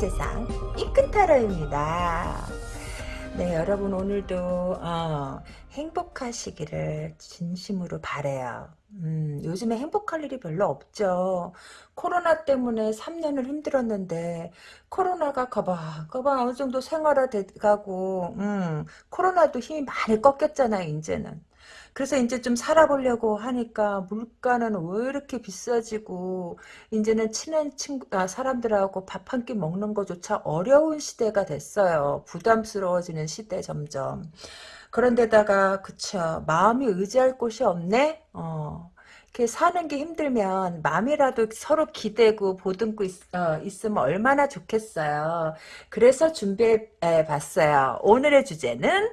세상 이끈타로입니다. 네 여러분 오늘도 어, 행복하시기를 진심으로 바래요. 음, 요즘에 행복할 일이 별로 없죠. 코로나 때문에 3년을 힘들었는데 코로나가 거봐 거봐 어느 정도 생활화돼가고 음, 코로나도 힘이 많이 꺾였잖아요 이제는. 그래서 이제 좀 살아보려고 하니까 물가는 왜 이렇게 비싸지고 이제는 친한 친구 아, 사람들하고 밥 한 끼 먹는 것조차 어려운 시대가 됐어요. 부담스러워지는 시대 점점. 그런데다가 그쵸 마음이 의지할 곳이 없네. 어. 이렇게 사는 게 힘들면 마음이라도 서로 기대고 보듬고 있, 어, 있으면 얼마나 좋겠어요. 그래서 준비해 봤어요. 오늘의 주제는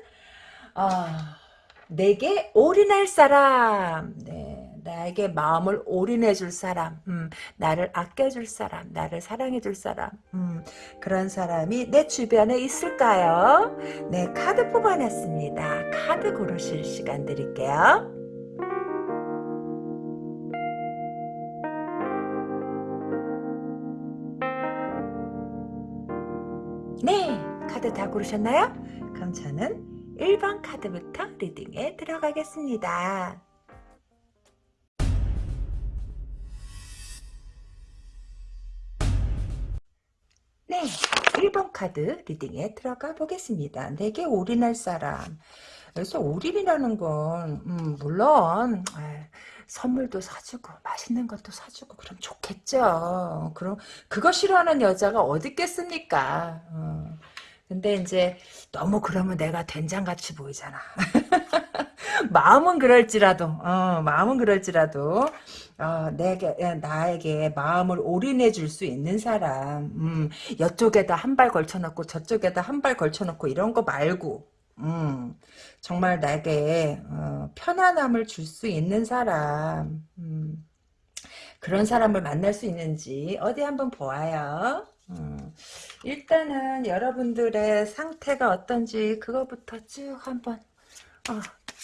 어, 내게 올인할 사람. 네, 나에게 마음을 올인해 줄 사람. 음, 나를 아껴 줄 사람. 나를 사랑해 줄 사람. 음, 그런 사람이 내 주변에 있을까요? 네, 카드 뽑아놨습니다. 카드 고르실 시간 드릴게요. 네, 카드 다 고르셨나요? 그럼 저는 1번 카드부터 리딩에 들어가겠습니다. 네, 1번 카드 리딩에 들어가 보겠습니다. 내게 올인할 사람. 그래서 올인이라는 건 음, 물론 선물도 사주고 맛있는 것도 사주고 그럼 좋겠죠. 그럼 그거 싫어하는 여자가 어디 있겠습니까? 어. 근데 이제 너무 그러면 내가 된장같이 보이잖아. 마음은 그럴지라도, 어, 마음은 그럴지라도, 어, 내게, 나에게 마음을 올인해 줄 수 있는 사람, 음, 이쪽에다 한 발 걸쳐놓고 저쪽에다 한 발 걸쳐놓고 이런 거 말고, 음, 정말 나에게, 어, 편안함을 줄 수 있는 사람, 음, 그런 사람을 만날 수 있는지 어디 한번 보아요. 음, 일단은 여러분들의 상태가 어떤지 그거부터 쭉 한번 어,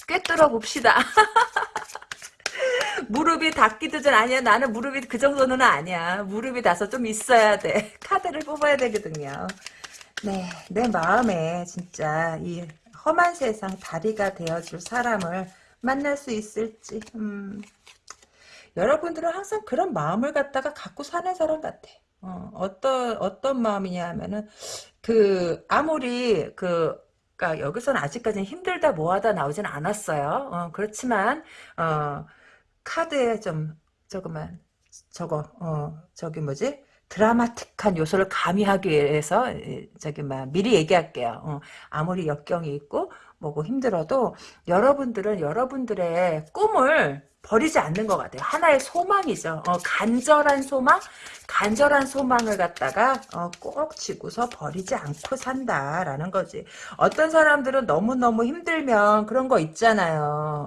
꿰뚫어 봅시다. 무릎이 닿기도 전 아니야. 나는 무릎이 그 정도는 아니야. 무릎이 닿아서 좀 있어야 돼. 카드를 뽑아야 되거든요. 네, 내 마음에 진짜 이 험한 세상 다리가 되어줄 사람을 만날 수 있을지. 음. 여러분들은 항상 그런 마음을 갖다가 갖고 사는 사람 같아. 어, 어떤 어떤 마음이냐 하면은 그 아무리 그 그러니까 여기서는 아직까지는 힘들다 뭐하다 나오진 않았어요. 어, 그렇지만 어, 카드에 좀 저거만 저거 어 저기 뭐지 드라마틱한 요소를 가미하기 위해서 저기 막 미리 얘기할게요. 어, 아무리 역경이 있고 뭐고 힘들어도 여러분들은 여러분들의 꿈을 버리지 않는 것 같아요. 하나의 소망이죠. 어, 간절한 소망, 간절한 소망을 갖다가 어, 꼭 쥐고서 버리지 않고 산다라는 거지. 어떤 사람들은 너무너무 힘들면 그런 거 있잖아요.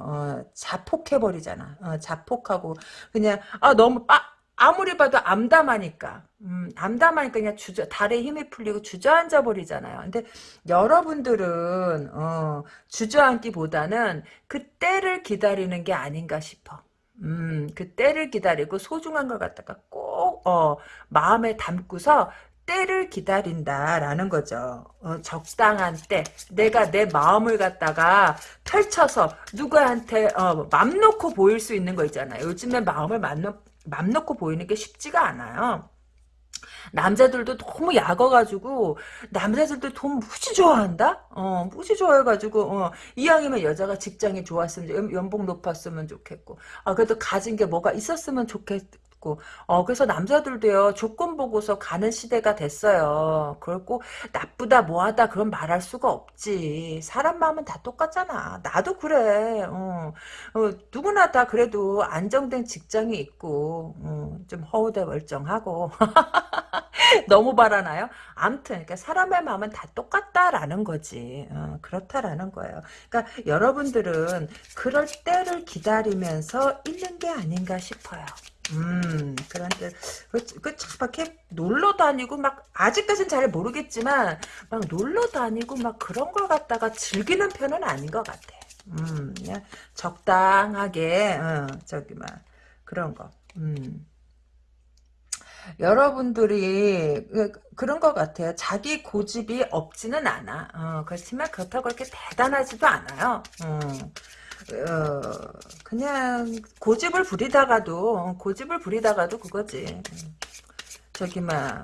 어, 자폭해버리잖아. 어, 자폭하고 그냥 아 너무 빠, 아무리 봐도 암담하니까 음, 암담하니까 그냥 주저, 달에 힘이 풀리고 주저앉아 버리잖아요. 근데 여러분들은 어, 주저앉기보다는 그 때를 기다리는 게 아닌가 싶어. 음, 그 때를 기다리고 소중한 걸 갖다가 꼭 어, 마음에 담고서 때를 기다린다라는 거죠. 어, 적당한 때 내가 내 마음을 갖다가 펼쳐서 누구한테 어, 맘 놓고 보일 수 있는 거 있잖아요. 요즘에 마음을 맘, 놓, 맘 놓고 보이는 게 쉽지가 않아요. 남자들도 너무 약어가지고 남자들도 돈 무지 좋아한다? 어 무지 좋아해가지고 어, 이왕이면 여자가 직장이 좋았으면 연봉 높았으면 좋겠고 아 그래도 가진 게 뭐가 있었으면 좋겠고 있고 어 그래서 남자들도요 조건 보고서 가는 시대가 됐어요 그렇고 나쁘다 뭐하다 그런 말할 수가 없지 사람 마음은 다 똑같잖아 나도 그래 어, 어 누구나 다 그래도 안정된 직장이 있고 어, 좀 허우대 멀쩡하고 너무 바라나요? 암튼 그러니까 사람의 마음은 다 똑같다라는 거지. 어, 그렇다라는 거예요. 그러니까 여러분들은 그럴 때를 기다리면서 있는 게 아닌가 싶어요. 음, 그런데, 그, 그, 참, 이렇게 놀러 다니고, 막, 아직까진 잘 모르겠지만, 막 놀러 다니고, 막 그런 걸 갖다가 즐기는 편은 아닌 것 같아. 음, 그냥 적당하게, 어, 저기, 막, 그런 거. 음. 여러분들이 그- 그런 것 같아요. 자기 고집이 없지는 않아. 어, 그렇지만 그렇다고 그렇게 대단하지도 않아요. 어, 어, 그냥 고집을 부리다가도 고집을 부리다가도 그거지. 저기 막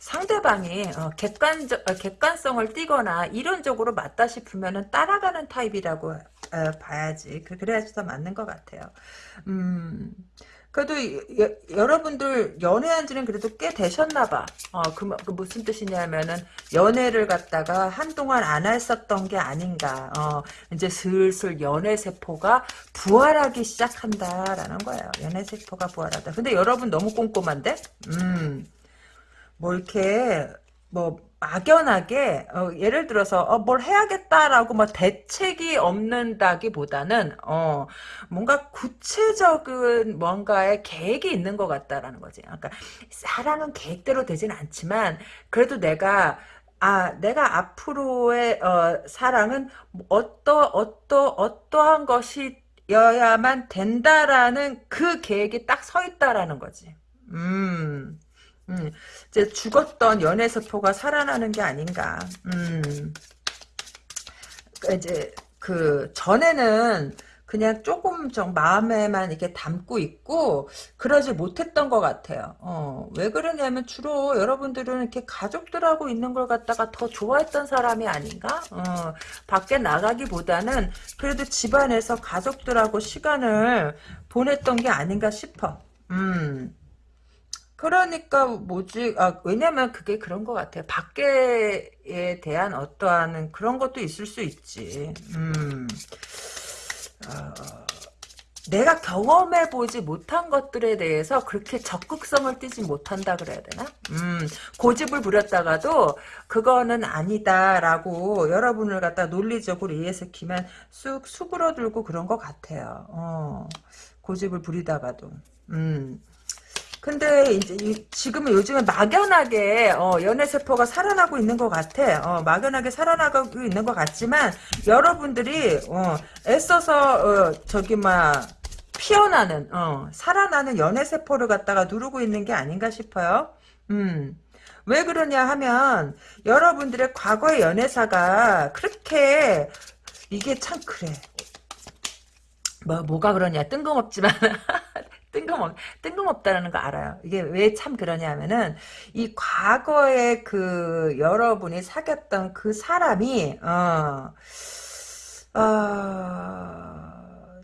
상대방이 어, 객관 어, 객관성을 띠거나 이론적으로 맞다 싶으면은 따라가는 타입이라고 어, 봐야지. 그- 그래야지 더 맞는 것 같아요. 음. 그래도 여, 여러분들 연애한 지는 그래도 꽤 되셨나 봐. 어, 그, 뭐- 그 무슨 뜻이냐면은 연애를 갖다가 한동안 안 했었던 게 아닌가. 어, 이제 슬슬 연애 세포가 부활하기 시작한다라는 거예요. 연애 세포가 부활하다. 근데 여러분 너무 꼼꼼한데? 음. 뭐 이렇게 뭐 막연하게 어, 예를 들어서 어, 뭘 해야겠다라고 뭐 대책이 없는다기보다는 어, 뭔가 구체적인 뭔가의 계획이 있는 것 같다라는 거지. 그러니까 사랑은 계획대로 되진 않지만 그래도 내가 아, 내가 앞으로의 어, 사랑은 어떠 어떠 어떠한 것이 여야만 된다라는 그 계획이 딱 서 있다라는 거지. 음. 음, 이제 죽었던 연애세포가 살아나는 게 아닌가. 음, 그 이제 그 전에는 그냥 조금 좀 마음에만 이렇게 담고 있고 그러지 못했던 것 같아요. 어, 왜 그러냐면 주로 여러분들은 이렇게 가족들하고 있는 걸 갖다가 더 좋아했던 사람이 아닌가? 어, 밖에 나가기보다는 그래도 집안에서 가족들하고 시간을 보냈던 게 아닌가 싶어. 음. 그러니까 뭐지? 아, 왜냐면 그게 그런 것 같아요. 밖에에 대한 어떠한 그런 것도 있을 수 있지. 음, 어, 내가 경험해 보지 못한 것들에 대해서 그렇게 적극성을 띠지 못한다 그래야 되나? 음, 고집을 부렸다가도 그거는 아니다라고 여러분을 갖다 논리적으로 이해시키면 쑥 수그러들고 그런 것 같아요. 어, 고집을 부리다가도. 음. 근데 이제 이- 지금은 요즘에 막연하게 어, 연애 세포가 살아나고 있는 것 같아. 어, 막연하게 살아나고 있는 것 같지만 여러분들이 어, 애써서 어, 저기 막 피어나는 어, 살아나는 연애 세포를 갖다가 누르고 있는 게 아닌가 싶어요. 음. 왜 그러냐 하면 여러분들의 과거의 연애사가 그렇게 이게 참 그래. 뭐 뭐가 그러냐 뜬금없지만 뜬금없, 뜬금없다라는 거 알아요. 이게 왜 참 그러냐면은, 이 과거에 그, 여러분이 사귀었던 그 사람이, 어, 어,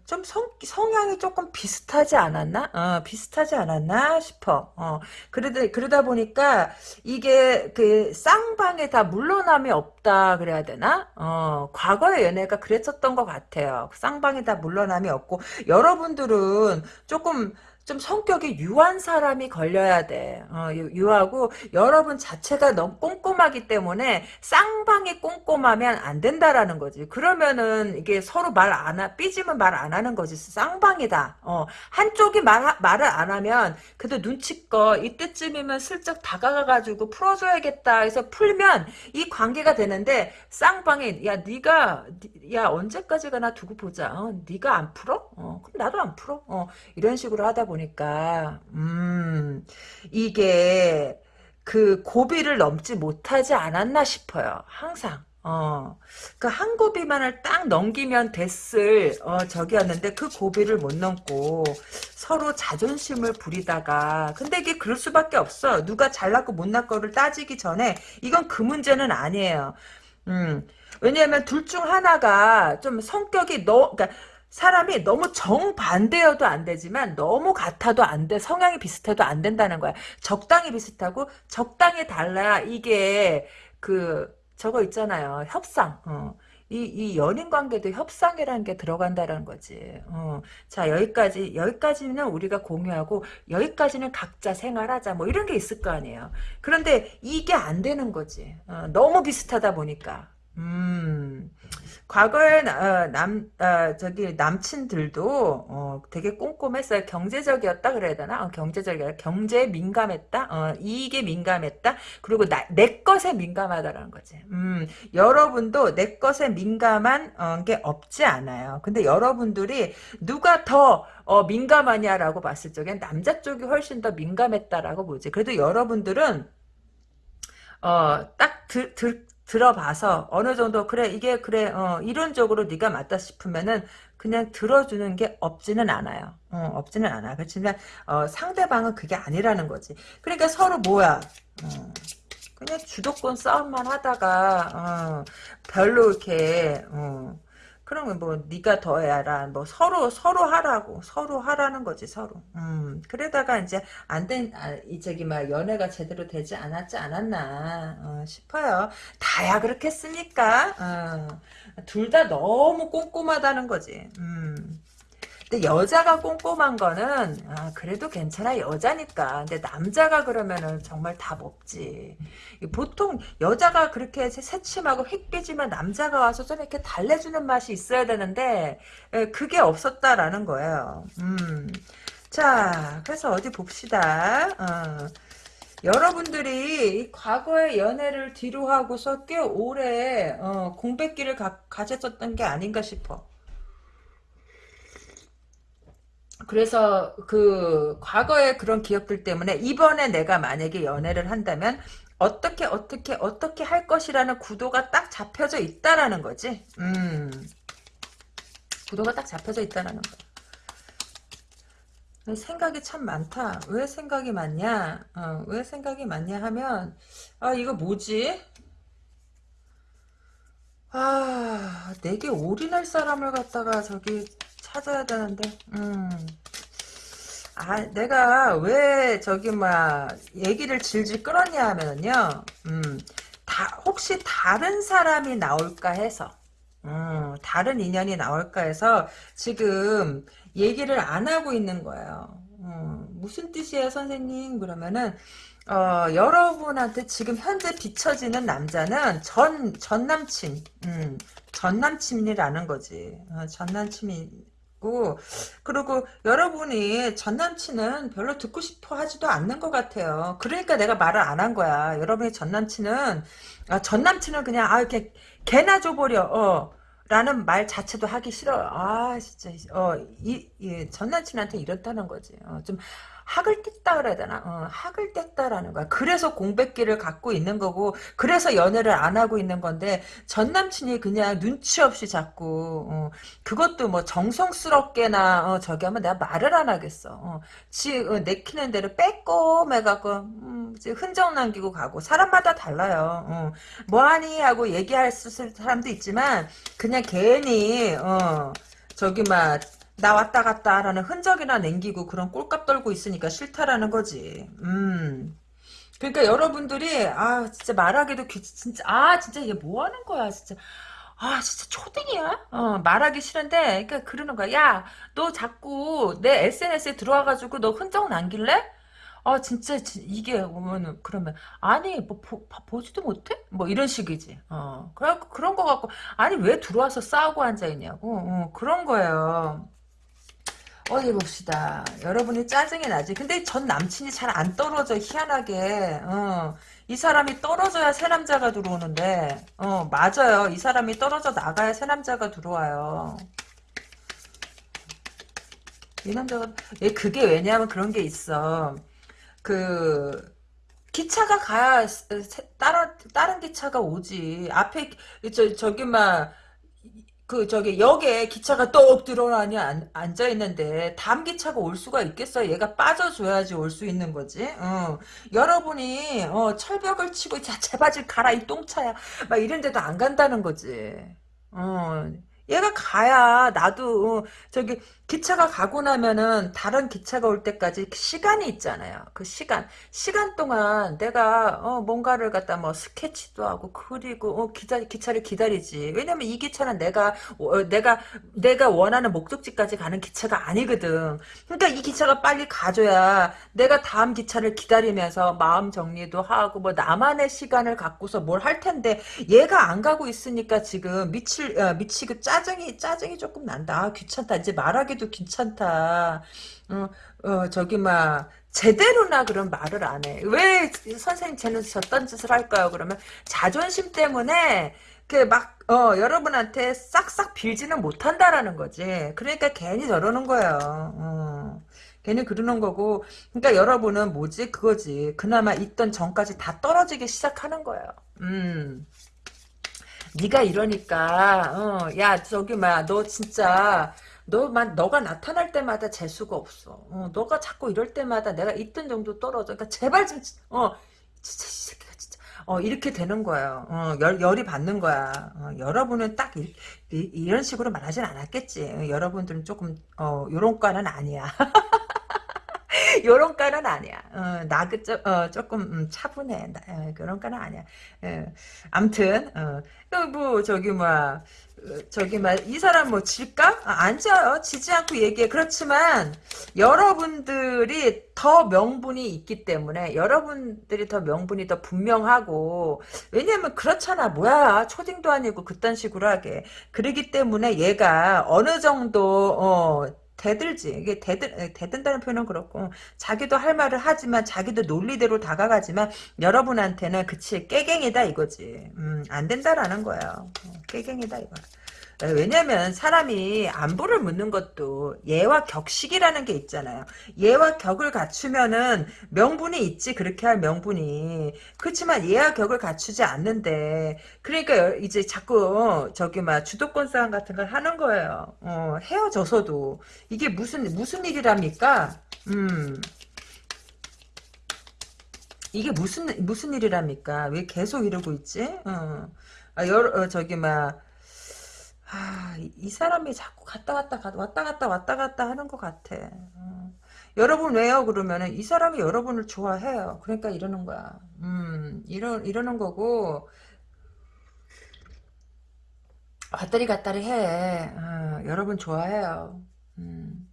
좀 성, 성향이 조금 비슷하지 않았나? 어, 비슷하지 않았나 싶어. 어, 그러다, 그러다 보니까, 이게 그, 쌍방에 다 물러남이 없다, 그래야 되나? 어, 과거의 연애가 그랬었던 것 같아요. 쌍방에 다 물러남이 없고, 여러분들은 조금, 좀 성격이 유한 사람이 걸려야 돼. 어, 유, 하고 여러분 자체가 너무 꼼꼼하기 때문에 쌍방이 꼼꼼하면 안 된다라는 거지. 그러면은 이게 서로 말 안 하, 삐지면 말 안 하는 거지. 쌍방이다. 어, 한쪽이 말, 말을 안 하면 그래도 눈치껏 이때쯤이면 슬쩍 다가가가지고 풀어줘야겠다 해서 풀면 이 관계가 되는데 쌍방이 야 네가 야 언제까지 가나 두고 보자. 어, 네가 안 풀어? 어, 그럼 나도 안 풀어. 어, 이런 식으로 하다 보니 까 음 이게 그 고비를 넘지 못하지 않았나 싶어요. 항상. 어, 그 한 고비만을 딱 넘기면 됐을, 어, 적이었는데 그 고비를 못 넘고 서로 자존심을 부리다가, 근데 이게 그럴 수밖에 없어. 누가 잘났고 못난 거를 따지기 전에 이건 그 문제는 아니에요. 음, 왜냐하면 둘 중 하나가 좀 성격이 너, 그러니까 사람이 너무 정반대여도 안 되지만 너무 같아도 안 돼. 성향이 비슷해도 안 된다는 거야. 적당히 비슷하고 적당히 달라. 이게 그 저거 있잖아요. 협상. 어. 이, 이 연인 관계도 협상이라는 게 들어간다는 거지. 어. 자, 여기까지, 여기까지는 우리가 공유하고, 여기까지는 각자 생활하자. 뭐 이런 게 있을 거 아니에요. 그런데 이게 안 되는 거지. 어, 너무 비슷하다 보니까. 음. 과거에 나- 어, 남 어, 저기 남친들도 어, 되게 꼼꼼했어요. 경제적이었다 그래야 되나? 어, 경제적이야. 경제에 민감했다. 어, 이익에 민감했다. 그리고 나, 내 것에 민감하다라는 거지. 음, 여러분도 내 것에 민감한 어, 게 없지 않아요. 근데 여러분들이 누가 더 어, 민감하냐라고 봤을 적엔 남자 쪽이 훨씬 더 민감했다라고 보지. 그래도 여러분들은 어, 딱 들, 들, 들어봐서 어느 정도 그래 이게 그래 어, 이론적으로 네가 맞다 싶으면은 그냥 들어주는 게 없지는 않아요. 어, 없지는 않아. 그렇지만 어, 상대방은 그게 아니라는 거지. 그러니까 서로 뭐야? 어, 그냥 주도권 싸움만 하다가 어, 별로 이렇게 어, 그러면 뭐 네가 더 해라. 뭐 서로 서로 하라고 서로 하라는 거지 서로. 음 그러다가 이제 안된 아, 이 저기 막 연애가 제대로 되지 않았지 않았나 어, 싶어요. 다야 그렇겠습니까? 어, 둘 다 너무 꼼꼼하다는 거지. 음. 근데 여자가 꼼꼼한 거는 아, 그래도 괜찮아 여자니까. 근데 남자가 그러면은 정말 답 없지. 보통 여자가 그렇게 새침하고 획기지만 남자가 와서 좀 이렇게 달래주는 맛이 있어야 되는데 에, 그게 없었다라는 거예요. 음. 자, 그래서 어디 봅시다. 어. 여러분들이 이 과거의 연애를 뒤로 하고서 꽤 오래 어, 공백기를 가, 가졌었던 게 아닌가 싶어. 그래서 그 과거의 그런 기억들 때문에 이번에 내가 만약에 연애를 한다면 어떻게 어떻게 어떻게 할 것이라는 구도가 딱 잡혀져 있다라는 거지. 음. 구도가 딱 잡혀져 있다라는 거. 생각이 참 많다. 왜 생각이 많냐? 어, 왜 생각이 많냐 하면 아 이거 뭐지? 아 내게 올인할 사람을 갖다가 저기 찾아야 되는데 음. 아, 내가 왜 저기 막 얘기를 질질 끌었냐 하면은요. 음. 다 혹시 다른 사람이 나올까 해서 음, 다른 인연이 나올까 해서 지금 얘기를 안 하고 있는 거예요. 음, 무슨 뜻이에요, 선생님? 그러면은 어, 여러분한테 지금 현재 비춰지는 남자는 전, 전 남친, 음, 전 남친이라는 거지. 어, 전 남친이 고, 그리고 여러분이 전 남친은 별로 듣고 싶어 하지도 않는 것 같아요. 그러니까 내가 말을 안 한 거야. 여러분의 전 남친은, 아, 전 남친은 그냥, 아, 이렇게, 개나 줘버려, 어. 라는 말 자체도 하기 싫어요. 아, 진짜, 어, 이, 이, 전 남친한테 이렇다는 거지. 어, 좀, 학을 뗐다 그래야 되나? 어, 학을 뗐다라는 거야. 그래서 공백기를 갖고 있는 거고, 그래서 연애를 안 하고 있는 건데, 전 남친이 그냥 눈치 없이 자꾸, 어, 그것도 뭐 정성스럽게나, 어, 저기 하면 내가 말을 안 하겠어. 어, 지, 어, 내키는 대로 빼꼼해갖고, 음, 흔적 남기고 가고, 사람마다 달라요. 어, 뭐하니? 하고 얘기할 사람도 있지만, 그냥 괜히, 어, 저기 막, 나 왔다 갔다 라는 흔적이나 남기고 그런 꼴값 떨고 있으니까 싫다라는 거지. 음. 그러니까 여러분들이 아 진짜 말하기도 귀 진짜 아 진짜 이게 뭐 하는 거야 진짜. 아 진짜 초딩이야? 어 말하기 싫은데 그러니까 그러는 거야. 야 너 자꾸 내 SNS에 들어와가지고 너 흔적 남길래? 아 진짜 지- 이게 오면은 그러면 아니 뭐 보, 보지도 못해? 뭐 이런 식이지. 어 그래 그런 거 갖고 아니 왜 들어와서 싸우고 앉아 있냐고. 어, 그런 거예요 어디 봅시다. 여러분이 짜증이 나지. 근데 전 남친이 잘 안 떨어져. 희한하게. 어. 이 사람이 떨어져야 새 남자가 들어오는데. 어, 맞아요. 이 사람이 떨어져 나가야 새 남자가 들어와요. 이 남자가 예, 그게 왜냐하면 그런 게 있어. 그 기차가 가야 다른 다른 기차가 오지. 앞에 저 저기 막 그 저기 역에 기차가 똑 들어가니 앉아 있는데 다음 기차가 올 수가 있겠어? 얘가 빠져줘야지 올 수 있는 거지. 어. 여러분이 어, 철벽을 치고 자 제바질 가라 이 똥차야 막 이런데도 안 간다는 거지. 어. 얘가 가야 나도 어, 저기 기차가 가고 나면은 다른 기차가 올 때까지 시간이 있잖아요. 그 시간 시간 동안 내가 어, 뭔가를 갖다 뭐 스케치도 하고 그리고 어, 기자 기차를 기다리지. 왜냐면 이 기차는 내가 어, 내가 내가 원하는 목적지까지 가는 기차가 아니거든. 그러니까 이 기차가 빨리 가줘야 내가 다음 기차를 기다리면서 마음 정리도 하고 뭐 나만의 시간을 갖고서 뭘 할 텐데 얘가 안 가고 있으니까 지금 미칠 어, 미치고 짜증이 짜증이 조금 난다. 아, 귀찮다. 이제 말하기 도 귀찮다. 어, 어 저기 막 제대로나 그런 말을 안 해. 왜 선생님 쟤는 저딴 짓을 할까요? 그러면 자존심 때문에 그막 어, 여러분한테 싹싹 빌지는 못한다라는 거지. 그러니까 괜히 저러는 거예요. 어. 괜히 그러는 거고 그러니까 여러분은 뭐지 그거지 그나마 있던 전까지 다 떨어지기 시작하는 거예요 음 네가 이러니까 어, 야 저기 뭐야 너 진짜 너만 너가 나타날 때마다 재수가 없어. 어, 너가 자꾸 이럴 때마다 내가 있던 정도 떨어져. 그러니까 제발 좀 어 진짜 이 새끼가 진짜. 어 이렇게 되는 거예요. 어, 열, 열이 받는 거야. 어, 여러분은 딱 이, 런 식으로 말하진 않았겠지. 어, 여러분들은 조금 어 요런 과는 아니야. 요런 까는 아니야. 어, 나 그, 어, 조금, 음, 차분해. 나, 어, 그런 까는 아니야. 어, 암튼, 어, 뭐, 저기, 뭐, 어, 저기, 막, 이 사람 뭐, 질까? 아, 안 져요. 지지 않고 얘기해. 그렇지만, 여러분들이 더 명분이 있기 때문에, 여러분들이 더 명분이 더 분명하고, 왜냐면, 그렇잖아. 뭐야. 초딩도 아니고, 그딴 식으로 하게. 그러기 때문에, 얘가 어느 정도, 어, 대들지. 이게 대들, 대든다는 표현은 그렇고, 자기도 할 말을 하지만, 자기도 논리대로 다가가지만, 여러분한테는, 그치, 깨갱이다 이거지. 음, 안 된다라는 거예요. 어, 깨갱이다 이거. 어, 왜냐면 사람이 안보를 묻는 것도 예와 격식이라는 게 있잖아요. 예와 격을 갖추면은 명분이 있지 그렇게 할 명분이 그렇지만 예와 격을 갖추지 않는데 그러니까 이제 자꾸 저기 막 주도권 싸움 같은 걸 하는 거예요. 어, 헤어져서도 이게 무슨 무슨 일이랍니까? 음. 이게 무슨 무슨 일이랍니까? 왜 계속 이러고 있지? 어. 아, 여러, 어, 저기 막 아, 이 사람이 자꾸 갔다 갔다 왔다 갔다 왔다 갔다 하는 것 같아. 어. 여러분 왜요? 그러면은 이 사람이 여러분을 좋아해요. 그러니까 이러는 거야. 음, 이러 이러는 거고 왔다리 갔다리 해. 어, 여러분 좋아해요. 음.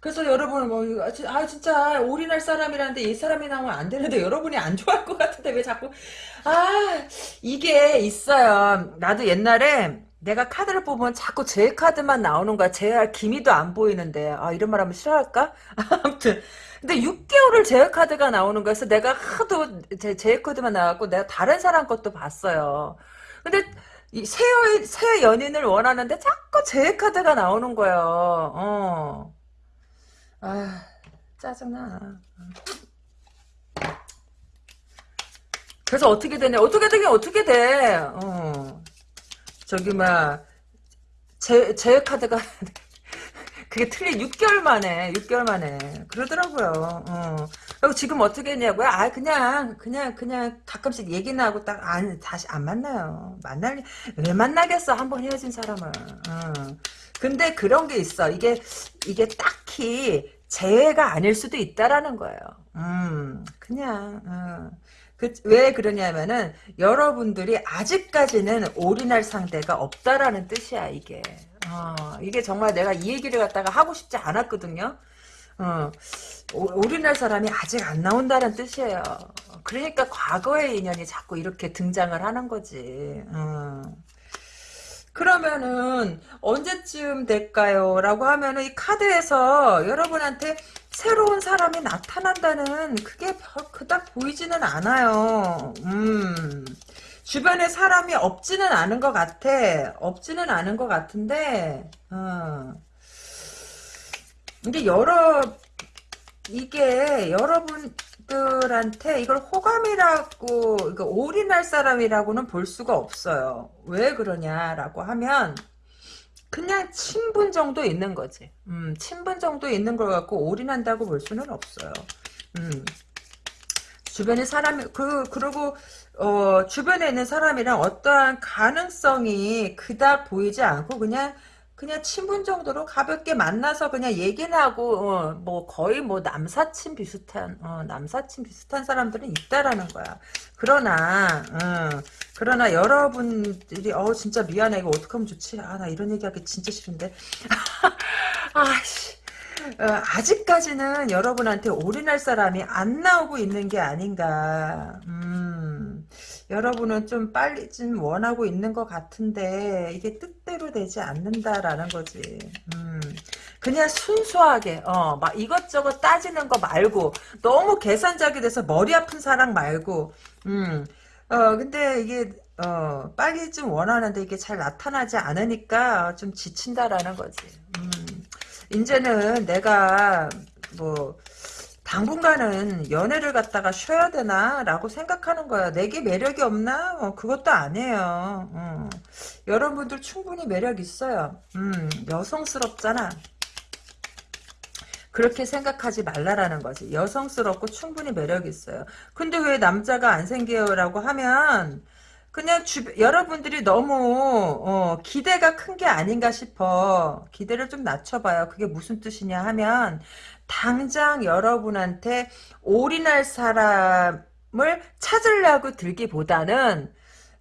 그래서 여러분 뭐 아 진짜 올인할 사람이라는데 이 사람이 나오면 안 되는데 여러분이 안 좋아할 것 같은데 왜 자꾸 아 이게 있어요. 나도 옛날에 내가 카드를 뽑으면 자꾸 제 카드만 나오는 거야. 제할 기미도 안 보이는데. 아, 이런 말 하면 싫어할까? 아무튼. 근데 6개월을 제외 카드가 나오는 거여서 내가 하도 제, 제외 카드만 나왔고 내가 다른 사람 것도 봤어요. 근데 새, 새 연인을 원하는데 자꾸 제외 카드가 나오는 거예요. 어. 아, 짜증나. 그래서 어떻게 되냐? 어떻게 되긴 어떻게 돼? 어. 저기 막 제, 제 카드가 그게 틀린 6개월 만에 6개월 만에 그러더라고요. 어. 그리고 지금 어떻게 했냐고요? 아 그냥 그냥 그냥 가끔씩 얘기나 하고 딱 안 다시 안 만나요. 만날 왜 만나겠어? 한번 헤어진 사람을. 어. 근데 그런 게 있어. 이게 이게 딱히 재해가 아닐 수도 있다라는 거예요. 음, 그냥 어. 그, 왜 그러냐면은 여러분들이 아직까지는 올인할 상대가 없다라는 뜻이야 이게. 어, 이게 정말 내가 이 얘기를 갖다가 하고 싶지 않았거든요. 어, 올인할 사람이 아직 안 나온다는 뜻이에요. 그러니까 과거의 인연이 자꾸 이렇게 등장을 하는 거지. 어. 그러면은 언제쯤 될까요? 라고 하면은 이 카드에서 여러분한테 새로운 사람이 나타난다는 그게 그닥 보이지는 않아요. 음. 주변에 사람이 없지는 않은 것 같아. 없지는 않은 것 같은데, 어. 이게 여러, 이게 여러분들한테 이걸 호감이라고, 이거 올인할 사람이라고는 볼 수가 없어요. 왜 그러냐라고 하면, 그냥 친분 정도 있는 거지. 음, 친분 정도 있는 걸 갖고 올인한다고 볼 수는 없어요. 음. 주변에 사람이 그 그리고 어 주변에 있는 사람이랑 어떠한 가능성이 그닥 보이지 않고 그냥 그냥 친분 정도로 가볍게 만나서 그냥 얘기나 하고 어, 뭐 거의 뭐 남사친 비슷한 어, 남사친 비슷한 사람들은 있다라는 거야. 그러나 어, 그러나 여러분들이 어 진짜 미안해 이거 어떡하면 좋지? 아 나 이런 얘기하기 진짜 싫은데. 아씨. 어, 아직까지는 여러분한테 올인할 사람이 안 나오고 있는 게 아닌가. 음, 여러분은 좀 빨리 좀 원하고 있는 것 같은데 이게 뜻대로 되지 않는다라는 거지. 음, 그냥 순수하게 어, 막 이것저것 따지는 거 말고 너무 계산적이 돼서 머리 아픈 사랑 말고 음, 어, 근데 이게 어, 빨리 좀 원하는데 이게 잘 나타나지 않으니까 좀 지친다라는 거지. 음. 이제는 내가 뭐 당분간은 연애를 갖다가 쉬어야 되나? 라고 생각하는 거야. 내게 매력이 없나? 어, 그것도 아니에요. 어. 여러분들 충분히 매력 있어요. 음, 여성스럽잖아. 그렇게 생각하지 말라라는 거지. 여성스럽고 충분히 매력 있어요. 근데 왜 남자가 안 생겨요 라고 하면 그냥 주, 여러분들이 너무 어, 기대가 큰 게 아닌가 싶어. 기대를 좀 낮춰봐요. 그게 무슨 뜻이냐 하면 당장 여러분한테 올인할 사람을 찾으려고 들기보다는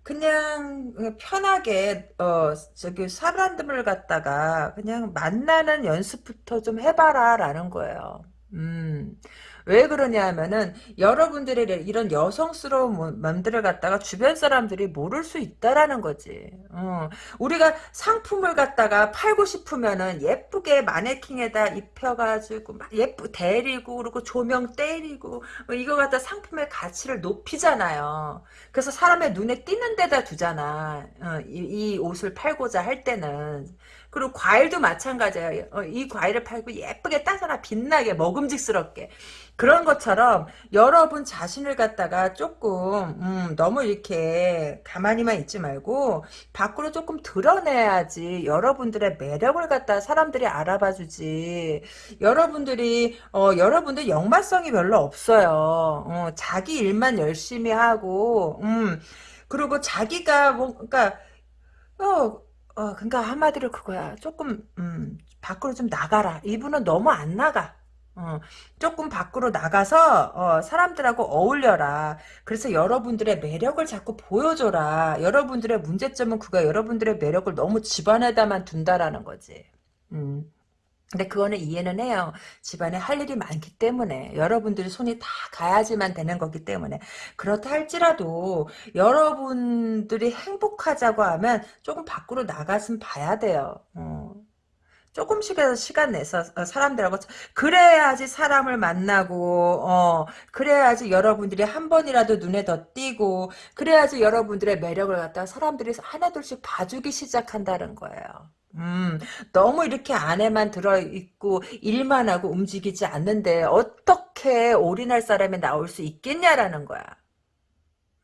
그냥 편하게 어 저기 사람들을 갖다가 그냥 만나는 연습부터 좀 해봐라라는 거예요. 음. 왜 그러냐 하면은 여러분들의 이런 여성스러운 맘들을 갖다가 주변 사람들이 모를 수 있다라는 거지. 어. 우리가 상품을 갖다가 팔고 싶으면은 예쁘게 마네킹에다 입혀가지고 막 예쁘 데리고 그리고 조명 때리고 뭐 이거 갖다 상품의 가치를 높이잖아요. 그래서 사람의 눈에 띄는 데다 두잖아. 어, 이, 이 옷을 팔고자 할 때는. 그리고 과일도 마찬가지예요. 어, 이 과일을 팔고 예쁘게 따서나 빛나게 먹음직스럽게. 그런 것처럼 여러분 자신을 갖다가 조금 음, 너무 이렇게 가만히만 있지 말고 밖으로 조금 드러내야지 여러분들의 매력을 갖다 사람들이 알아봐 주지 여러분들이 어, 여러분들 역마성이 별로 없어요 어, 자기 일만 열심히 하고 음, 그리고 자기가 뭐 그러니까 어, 어 그러니까 한마디로 그거야 조금 음, 밖으로 좀 나가라 이분은 너무 안 나가 어, 조금 밖으로 나가서 어, 사람들하고 어울려라. 그래서 여러분들의 매력을 자꾸 보여줘라. 여러분들의 문제점은 그가 여러분들의 매력을 너무 집안에다만 둔다라는 거지. 음. 근데 그거는 이해는 해요. 집안에 할 일이 많기 때문에 여러분들이 손이 다 가야지만 되는 거기 때문에 그렇다 할지라도 여러분들이 행복하자고 하면 조금 밖으로 나가서 봐야 돼요. 어. 조금씩이라도 시간 내서 어, 사람들하고 그래야지 사람을 만나고 어 그래야지 여러분들이 한 번이라도 눈에 더 띄고 그래야지 여러분들의 매력을 갖다 사람들이 하나둘씩 봐주기 시작한다는 거예요. 음, 너무 이렇게 안에만 들어있고 일만 하고 움직이지 않는데 어떻게 올인할 사람이 나올 수 있겠냐라는 거야.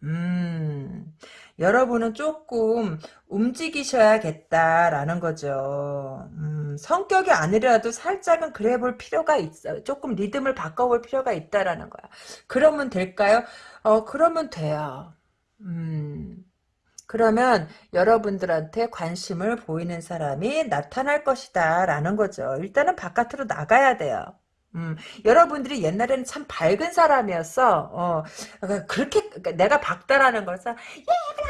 음, 여러분은 조금 움직이셔야겠다라는 거죠. 음, 성격이 아니라도 살짝은 그래 볼 필요가 있어요. 조금 리듬을 바꿔볼 필요가 있다라는 거야. 그러면 될까요? 어, 그러면 돼요. 음, 그러면 여러분들한테 관심을 보이는 사람이 나타날 것이다 라는 거죠. 일단은 바깥으로 나가야 돼요. 음, 여러분들이 옛날에는 참 밝은 사람이었어. 어, 그러니까 그렇게 그러니까 내가 박다라는 것은 얘들아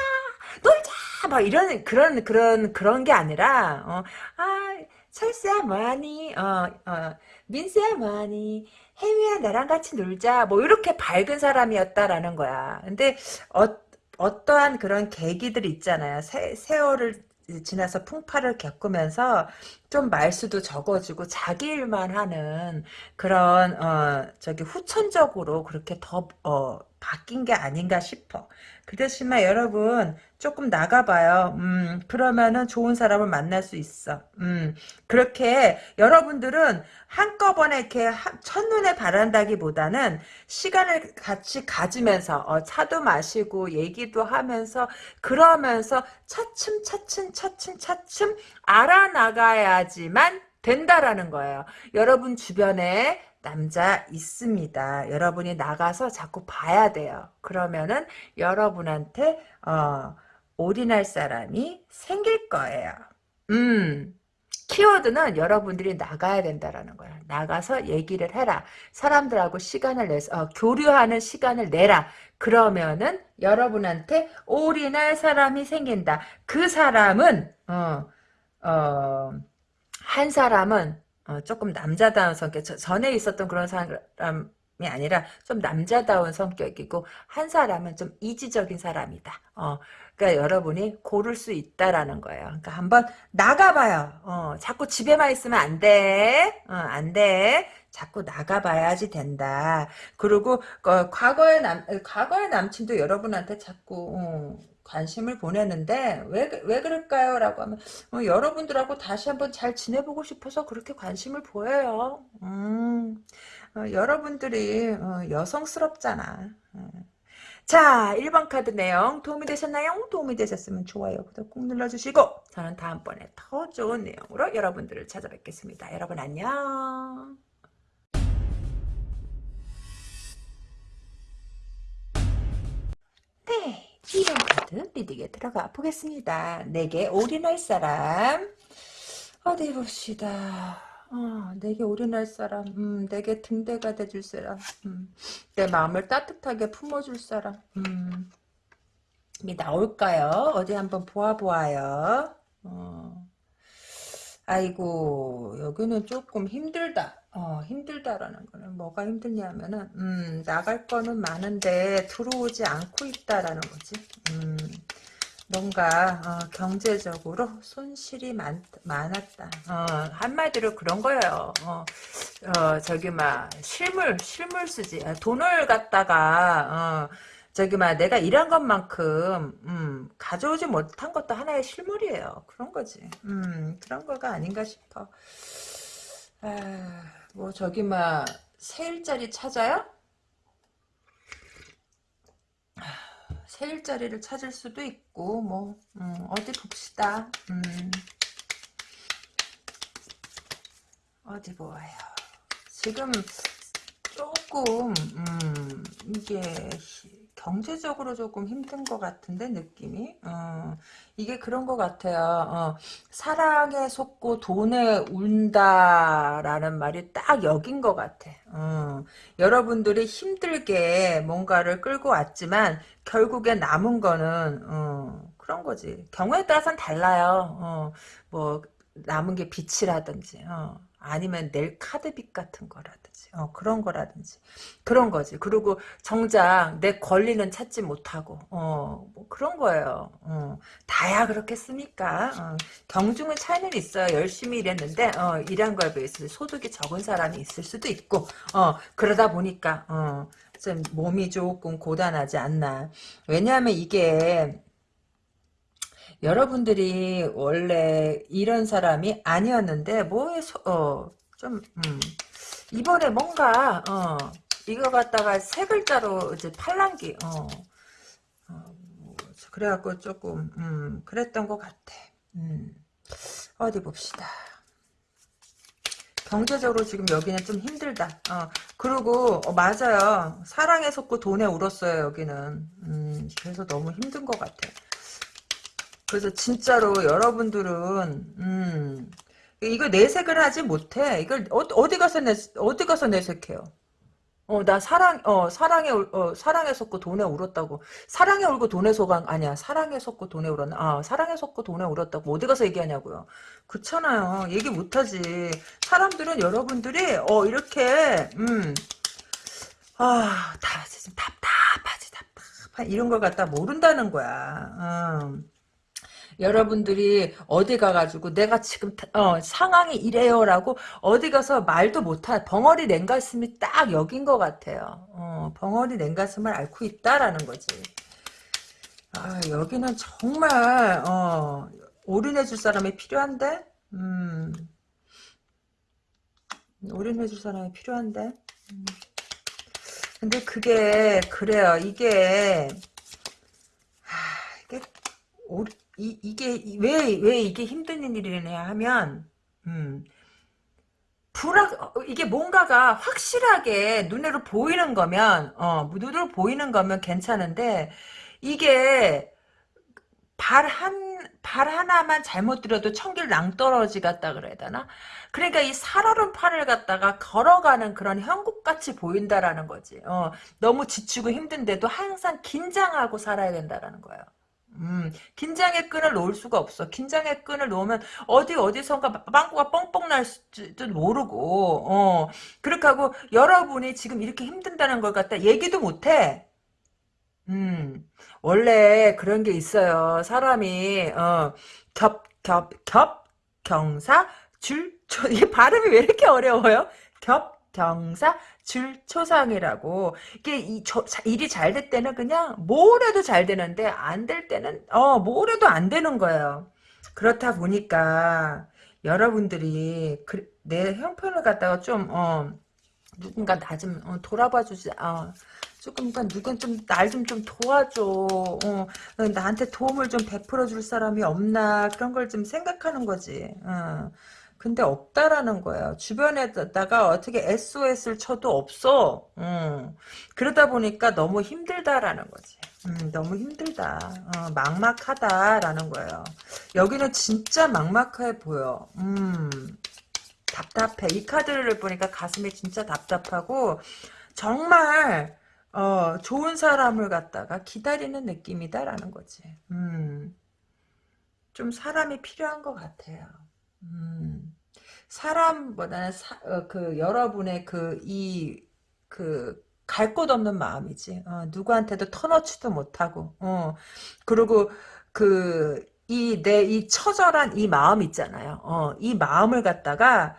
놀자 막 이런 그런 그런 그런 게 아니라 어, 아 철수야 뭐하니 어, 어, 민수야 뭐하니 혜미야 나랑 같이 놀자 뭐 이렇게 밝은 사람이었다라는 거야. 근데 어, 어떠한 그런 계기들 있잖아요. 세, 세월을 지나서 풍파를 겪으면서 좀 말수도 적어지고 자기 일만 하는 그런 어 저기 후천적으로 그렇게 더 어, 바뀐 게 아닌가 싶어. 그 대신에 여러분 조금 나가봐요. 음, 그러면은 좋은 사람을 만날 수 있어. 음, 그렇게 여러분들은 한꺼번에 이렇게 첫눈에 바란다기보다는 시간을 같이 가지면서 어, 차도 마시고 얘기도 하면서 그러면서 차츰 차츰 차츰 차츰 알아나가야지만 된다라는 거예요. 여러분 주변에 남자 있습니다. 여러분이 나가서 자꾸 봐야 돼요. 그러면은 여러분한테 어, 올인할 사람이 생길 거예요. 음, 키워드는 여러분들이 나가야 된다라는 거야. 나가서 얘기를 해라. 사람들하고 시간을 내서 어, 교류하는 시간을 내라. 그러면은 여러분한테 올인할 사람이 생긴다. 그 사람은 어, 어, 한 사람은 어, 조금 남자다운 성격. 저, 전에 있었던 그런 사람이 아니라 좀 남자다운 성격이고 한 사람은 좀 이지적인 사람이다. 어, 그러니까 여러분이 고를 수 있다라는 거예요. 그러니까 한번 나가봐요. 어, 자꾸 집에만 있으면 안 돼. 어, 안 돼. 자꾸 나가봐야지 된다. 그리고 어, 과거의 남 과거의 남친도 여러분한테 자꾸 어, 관심을 보내는데 왜, 왜 그럴까요? 라고 하면 어, 여러분들하고 다시 한번 잘 지내보고 싶어서 그렇게 관심을 보여요. 음, 어, 여러분들이 어, 여성스럽잖아. 음. 자 1번 카드 내용 도움이 되셨나요? 도움이 되셨으면 좋아요 구독 꾹 눌러주시고 저는 다음번에 더 좋은 내용으로 여러분들을 찾아뵙겠습니다. 여러분 안녕 네 2번 카드 리딩에 들어가 보겠습니다. 내게 올인할 사람 어디 봅시다. 어, 내게 올인할 사람, 음, 내게 등대가 돼줄 사람, 음, 내 마음을 따뜻하게 품어줄 사람, 음, 이 나올까요? 어디 한번 보아보아요. 어, 아이고, 여기는 조금 힘들다. 어, 힘들다라는 거는 뭐가 힘드냐면은, 음, 나갈 거는 많은데 들어오지 않고 있다라는 거지. 음, 뭔가 어, 경제적으로 손실이 많, 많았다. 어, 한마디로 그런 거예요. 어, 어, 저기 막 실물 실물 쓰지. 아, 돈을 갖다가 어, 저기 막 내가 일한 것만큼 음, 가져오지 못한 것도 하나의 실물이에요. 그런 거지. 음, 그런 거가 아닌가 싶어. 아, 뭐 저기 막 세일자리 찾아요? 세 일자리를 찾을 수도 있고 뭐 음, 어디 봅시다. 음. 어디 보아요. 지금 조금 음, 이게 경제적으로 조금 힘든 것 같은데 느낌이? 어, 이게 그런 것 같아요. 어, 사랑에 속고 돈에 운다라는 말이 딱 여긴 것 같아. 어, 여러분들이 힘들게 뭔가를 끌고 왔지만 결국에 남은 거는 어, 그런 거지. 경우에 따라서는 달라요. 어, 뭐 남은 게 빛이라든지 어, 아니면 낼 카드빚 같은 거라든지 어, 그런 거라든지 그런 거지. 그리고 정작 내 권리는 찾지 못하고 어, 뭐 그런 거예요. 어, 다야 그렇겠습니까? 어, 경중은 차이는 있어요. 열심히 일했는데 어, 일한 거에 비해서 소득이 적은 사람이 있을 수도 있고 어, 그러다 보니까 어, 좀 몸이 조금 고단하지 않나. 왜냐하면 이게 여러분들이 원래 이런 사람이 아니었는데 뭐에 어, 좀 음, 이번에 뭔가 어, 이거 갖다가 세 글자로 이제 팔랑기 어, 어, 뭐, 그래갖고 조금 음, 그랬던 것 같아. 음, 어디 봅시다. 경제적으로 지금 여기는 좀 힘들다. 어, 그리고 어, 맞아요. 사랑에 속고 돈에 울었어요. 여기는. 음, 그래서 너무 힘든 것 같아. 그래서 진짜로 여러분들은 음, 이거 내색을 하지 못해. 이걸 어, 디 가서 내 어디 가서 내색해요. 어, 나 사랑, 어, 사랑에, 어, 사랑에 속고 돈에 울었다고. 사랑에 울고 돈에 속은, 아니야. 사랑에 속고 돈에 울었나? 아, 사랑에 속고 돈에 울었다고. 어디 가서 얘기하냐고요. 그렇잖아요. 얘기 못하지. 사람들은 여러분들이, 어, 이렇게, 음, 아, 다, 지금 답답하지, 답답하 이런 걸 갖다 모른다는 거야. 음. 여러분들이 어디 가가지고 내가 지금 어, 상황이 이래요라고 어디 가서 말도 못한 벙어리 냉가슴이 딱 여긴 것 같아요. 어, 벙어리 냉가슴을 앓고 있다라는 거지. 아, 여기는 정말 어, 올인해줄 사람이 필요한데, 음, 올인해줄 사람이 필요한데. 음. 근데 그게 그래요. 이게 하, 이게 올, 이, 이게 왜 왜 이게 힘든 일이냐 하면 음, 불확 어, 이게 뭔가가 확실하게 눈으로 보이는 거면 어 눈으로 보이는 거면 괜찮은데 이게 발 한 발 하나만 잘못 들여도 청길 낭떠러지 같다 그래야 되나? 그러니까 이 살얼음 판을 갖다가 걸어가는 그런 형국같이 보인다라는 거지. 어, 너무 지치고 힘든데도 항상 긴장하고 살아야 된다라는 거예요. 음, 긴장의 끈을 놓을 수가 없어. 긴장의 끈을 놓으면 어디 어디선가 빵꾸가 뻥뻥 날지도 모르고, 어, 그렇게 하고 여러분이 지금 이렇게 힘든다는 걸 갖다 얘기도 못해. 음, 원래 그런 게 있어요. 사람이, 어, 겹, 겹, 겹, 경사, 줄, 초, 이 발음이 왜 이렇게 어려워요? 겹, 경사, 줄, 초상이라고. 이게 이, 저, 일이 잘 될 때는 그냥 뭘 해도 잘 되는데, 안 될 때는, 어, 뭘 해도 안 되는 거예요. 그렇다 보니까, 여러분들이, 그, 내 형편을 갖다가 좀, 어, 누군가 나좀 돌아봐 주지, 어, 조금 그 누군 좀날 좀 좀 도와줘. 어, 나한테 도움을 좀 베풀어 줄 사람이 없나 그런 걸 좀 생각하는 거지. 어. 근데 없다라는 거야. 주변에다가 어떻게 SOS를 쳐도 없어. 음. 그러다 보니까 너무 힘들다라는 거지. 음, 너무 힘들다. 어, 막막하다라는 거예요. 여기는 진짜 막막해 보여. 음. 답답해. 이 카드를 보니까 가슴이 진짜 답답하고 정말 어, 좋은 사람을 갖다가 기다리는 느낌이다라는 거지. 음, 좀 사람이 필요한 것 같아요. 음, 사람보다는 사, 어, 그 여러분의 그 이 그 갈 곳 없는 마음이지. 어, 누구한테도 터놓지도 못하고. 어, 그리고 그 이 내이 처절한 이 마음 있잖아요. 어, 이 마음을 갖다가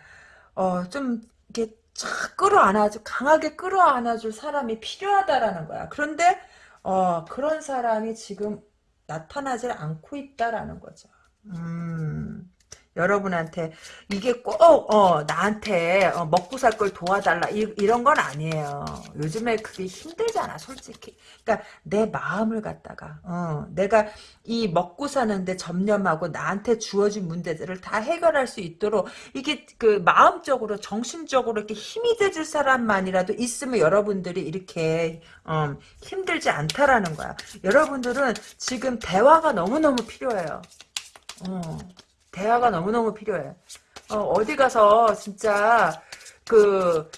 어, 좀 이렇게 쫙 끌어안아줘 강하게 끌어안아줄 사람이 필요하다라는 거야. 그런데 어, 그런 사람이 지금 나타나질 않고 있다라는 거죠. 음. 여러분한테 이게 꼭 어, 나한테 어, 먹고 살 걸 도와달라 이, 런 건 아니에요. 요즘에 그게 힘들잖아 솔직히. 그러니까 내 마음을 갖다가 어, 내가 이 먹고 사는데 점념하고 나한테 주어진 문제들을 다 해결할 수 있도록 이게 그 마음적으로 정신적으로 이렇게 힘이 돼줄 사람만이라도 있으면 여러분들이 이렇게 어, 힘들지 않다라는 거야. 여러분들은 지금 대화가 너무너무 필요해요. 어. 대화가 너무너무 필요해. 어, 디 가서 진짜 그,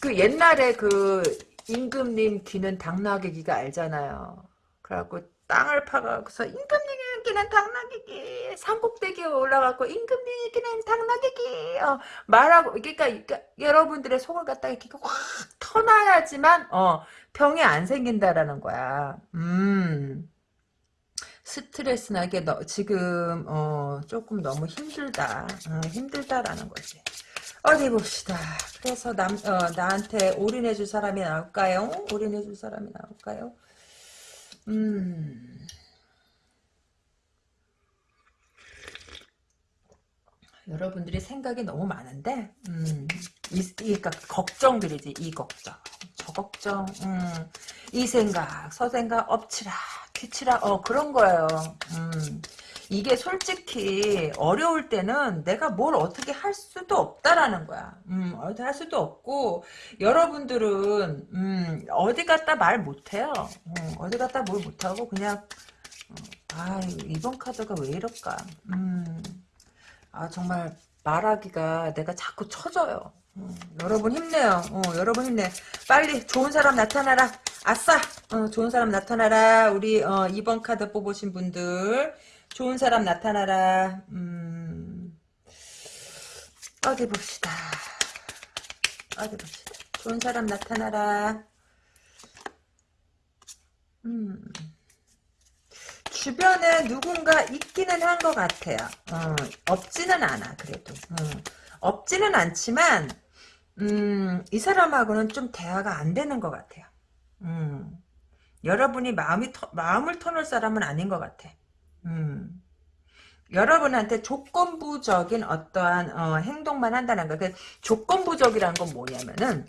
그 옛날에 그 임금님 귀는 당나귀기가 알잖아요. 그래갖고 땅을 파가서 임금님 귀는 당나귀기 산꼭대기에 올라가고 임금님 귀는 당나귀기 어, 말하고 그러니까, 그러니까, 여러분들의 속을 갖다가 이렇게 확 터놔야지만 어, 병이 안 생긴다라는 거야. 음. 스트레스 나게 너, 지금 어, 조금 너무 힘들다. 어, 힘들다라는 거지. 어디 봅시다. 그래서 남, 어, 나한테 올인해 줄 사람이 나올까요? 올인해 줄 사람이 나올까요? 음. 여러분들이 생각이 너무 많은데, 음, 이, 이, 그러니까 걱정들이지, 이 걱정, 저 걱정, 음, 이 생각, 서 생각, 엎치라, 뒤치라, 어, 그런 거예요. 음, 이게 솔직히 어려울 때는 내가 뭘 어떻게 할 수도 없다라는 거야. 음, 어떻게 할 수도 없고, 여러분들은, 음, 어디 갔다 말 못해요. 어, 어디 갔다 뭘 못하고, 그냥, 어, 아, 이번 카드가 왜 이럴까. 음, 아 정말 말하기가 내가 자꾸 처져요. 음, 여러분 힘내요. 어, 여러분 힘내. 빨리 좋은 사람 나타나라. 아싸. 어, 좋은 사람 나타나라. 우리 어, 2번 카드 뽑으신 분들 좋은 사람 나타나라. 음, 어디 봅시다. 어디 봅시다. 좋은 사람 나타나라. 음. 주변에 누군가 있기는 한 것 같아요. 어, 없지는 않아 그래도. 어, 없지는 않지만 음, 이 사람하고는 좀 대화가 안 되는 것 같아요. 음, 여러분이 마음이 터, 마음을 터놓을 사람은 아닌 것 같아. 음, 여러분한테 조건부적인 어떠한 어, 행동만 한다는 거. 그 조건부적이라는 건 뭐냐면은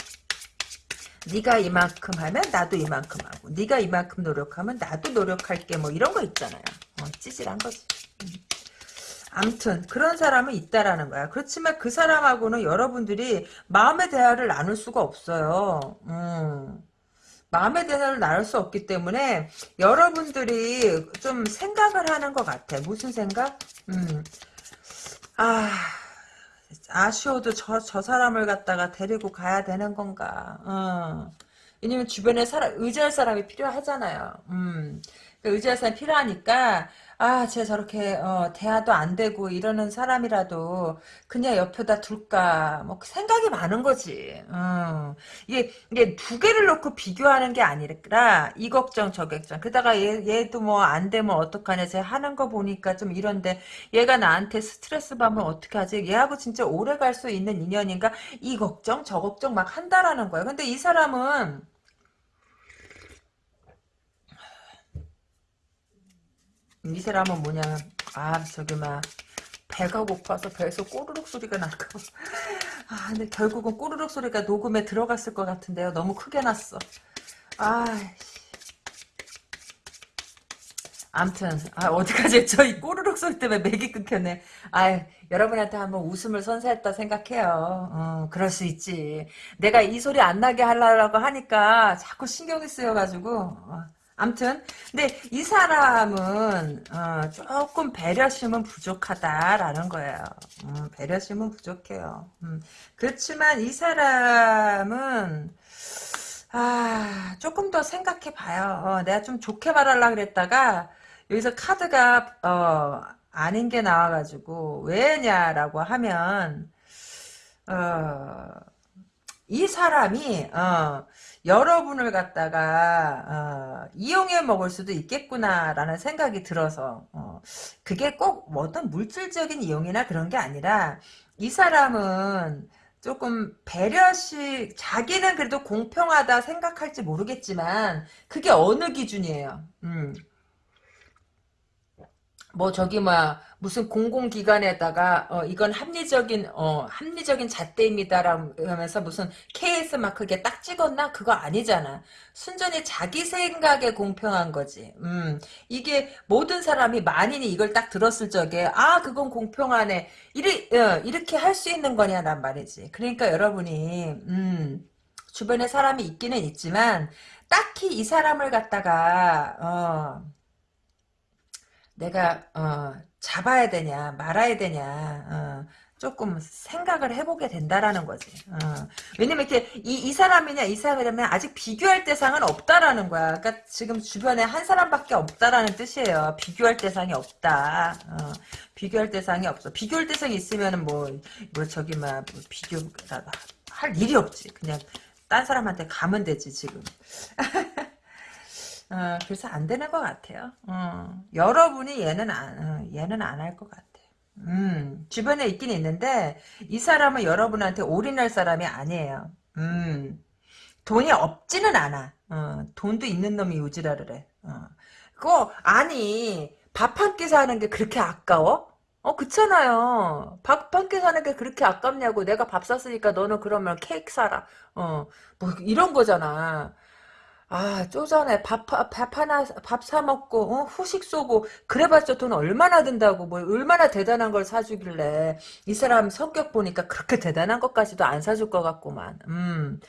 네가 이만큼 하면 나도 이만큼 하고 네가 이만큼 노력하면 나도 노력할게 뭐 이런 거 있잖아요. 어, 찌질한 거지. 음. 암튼 그런 사람은 있다라는 거야. 그렇지만 그 사람하고는 여러분들이 마음의 대화를 나눌 수가 없어요. 음. 마음의 대사를 나눌 수 없기 때문에 여러분들이 좀 생각을 하는 것 같아. 무슨 생각? 음. 아, 아쉬워도 저, 저 사람을 갖다가 데리고 가야 되는 건가. 어. 왜냐면 주변에 사람, 의지할 사람이 필요하잖아요. 음. 그 의지할 사람이 필요하니까, 아, 쟤 저렇게, 어, 대화도 안 되고 이러는 사람이라도 그냥 옆에다 둘까, 뭐, 생각이 많은 거지. 음. 이게, 이게 두 개를 놓고 비교하는 게 아니라, 이 걱정, 저 걱정. 그다가 얘, 얘도 뭐 안 되면 어떡하냐, 쟤 하는 거 보니까 좀 이런데, 얘가 나한테 스트레스 받으면 어떡하지? 얘하고 진짜 오래 갈 수 있는 인연인가? 이 걱정, 저 걱정 막 한다라는 거예요. 근데 이 사람은, 이 사람은 뭐냐면 아 저기 막 배가 고파서 배에서 꼬르륵 소리가 날까 아. 근데 결국은 꼬르륵 소리가 녹음에 들어갔을 것 같은데요. 너무 크게 났어. 아 암튼 아 어디까지 저이 꼬르륵 소리 때문에 맥이 끊겼네. 아 여러분한테 한번 웃음을 선사했다 생각해요. 어, 그럴 수 있지. 내가 이 소리 안 나게 하려고 하니까 자꾸 신경이 쓰여가지고 어. 암튼 근데 이 사람은 어, 조금 배려심은 부족하다라는 거예요. 음, 배려심은 부족해요. 음, 그렇지만 이 사람은 아 조금 더 생각해 봐요. 어, 내가 좀 좋게 말하려고 그랬다가 여기서 카드가 어, 아닌 게 나와가지고 왜냐라고 하면 어, 이 사람이 어, 여러분을 갖다가 어, 이용해 먹을 수도 있겠구나라는 생각이 들어서 어, 그게 꼭 어떤 물질적인 이용이나 그런 게 아니라 이 사람은 조금 배려식 자기는 그래도 공평하다 생각할지 모르겠지만 그게 어느 기준이에요. 음. 뭐 저기 뭐 무슨 공공기관에다가 어 이건 합리적인 어 합리적인 잣대입니다라면서 무슨 KS 마크게 딱 찍었나 그거 아니잖아. 순전히 자기 생각에 공평한 거지. 음 이게 모든 사람이 만인이 이걸 딱 들었을 적에 아 그건 공평하네 이리 어, 이렇게 할 수 있는 거냐란 말이지. 그러니까 여러분이 음 주변에 사람이 있기는 있지만 딱히 이 사람을 갖다가 어 내가 어, 잡아야 되냐 말아야 되냐 어, 조금 생각을 해보게 된다라는 거지. 어. 왜냐면 이렇게 이, 이 사람이냐 이 사람이라면 아직 비교할 대상은 없다라는 거야. 그러니까 지금 주변에 한 사람밖에 없다라는 뜻이에요. 비교할 대상이 없다. 어. 비교할 대상이 없어. 비교할 대상이 있으면은 뭐, 뭐 저기 막 뭐 비교 할 일이 없지. 그냥 딴 사람한테 가면 되지 지금. 어, 그래서 안 되는 것 같아요. 어, 여러분이 얘는 안, 어, 얘는 안 할 것 같아. 음, 주변에 있긴 있는데, 이 사람은 여러분한테 올인할 사람이 아니에요. 음, 돈이 없지는 않아. 어, 돈도 있는 놈이 요지라를 해. 어. 그거, 아니, 밥 한 끼 사는 게 그렇게 아까워? 어, 그렇잖아요. 밥 한 끼 사는 게 그렇게 아깝냐고. 내가 밥 샀으니까 너는 그러면 케이크 사라. 어, 뭐, 이런 거잖아. 아, 쪼잔해. 밥, 밥 하나, 밥 사먹고, 어? 후식 쏘고, 그래봤자 돈 얼마나 든다고, 뭐, 얼마나 대단한 걸 사주길래. 이 사람 성격 보니까 그렇게 대단한 것까지도 안 사줄 것 같구만. 음.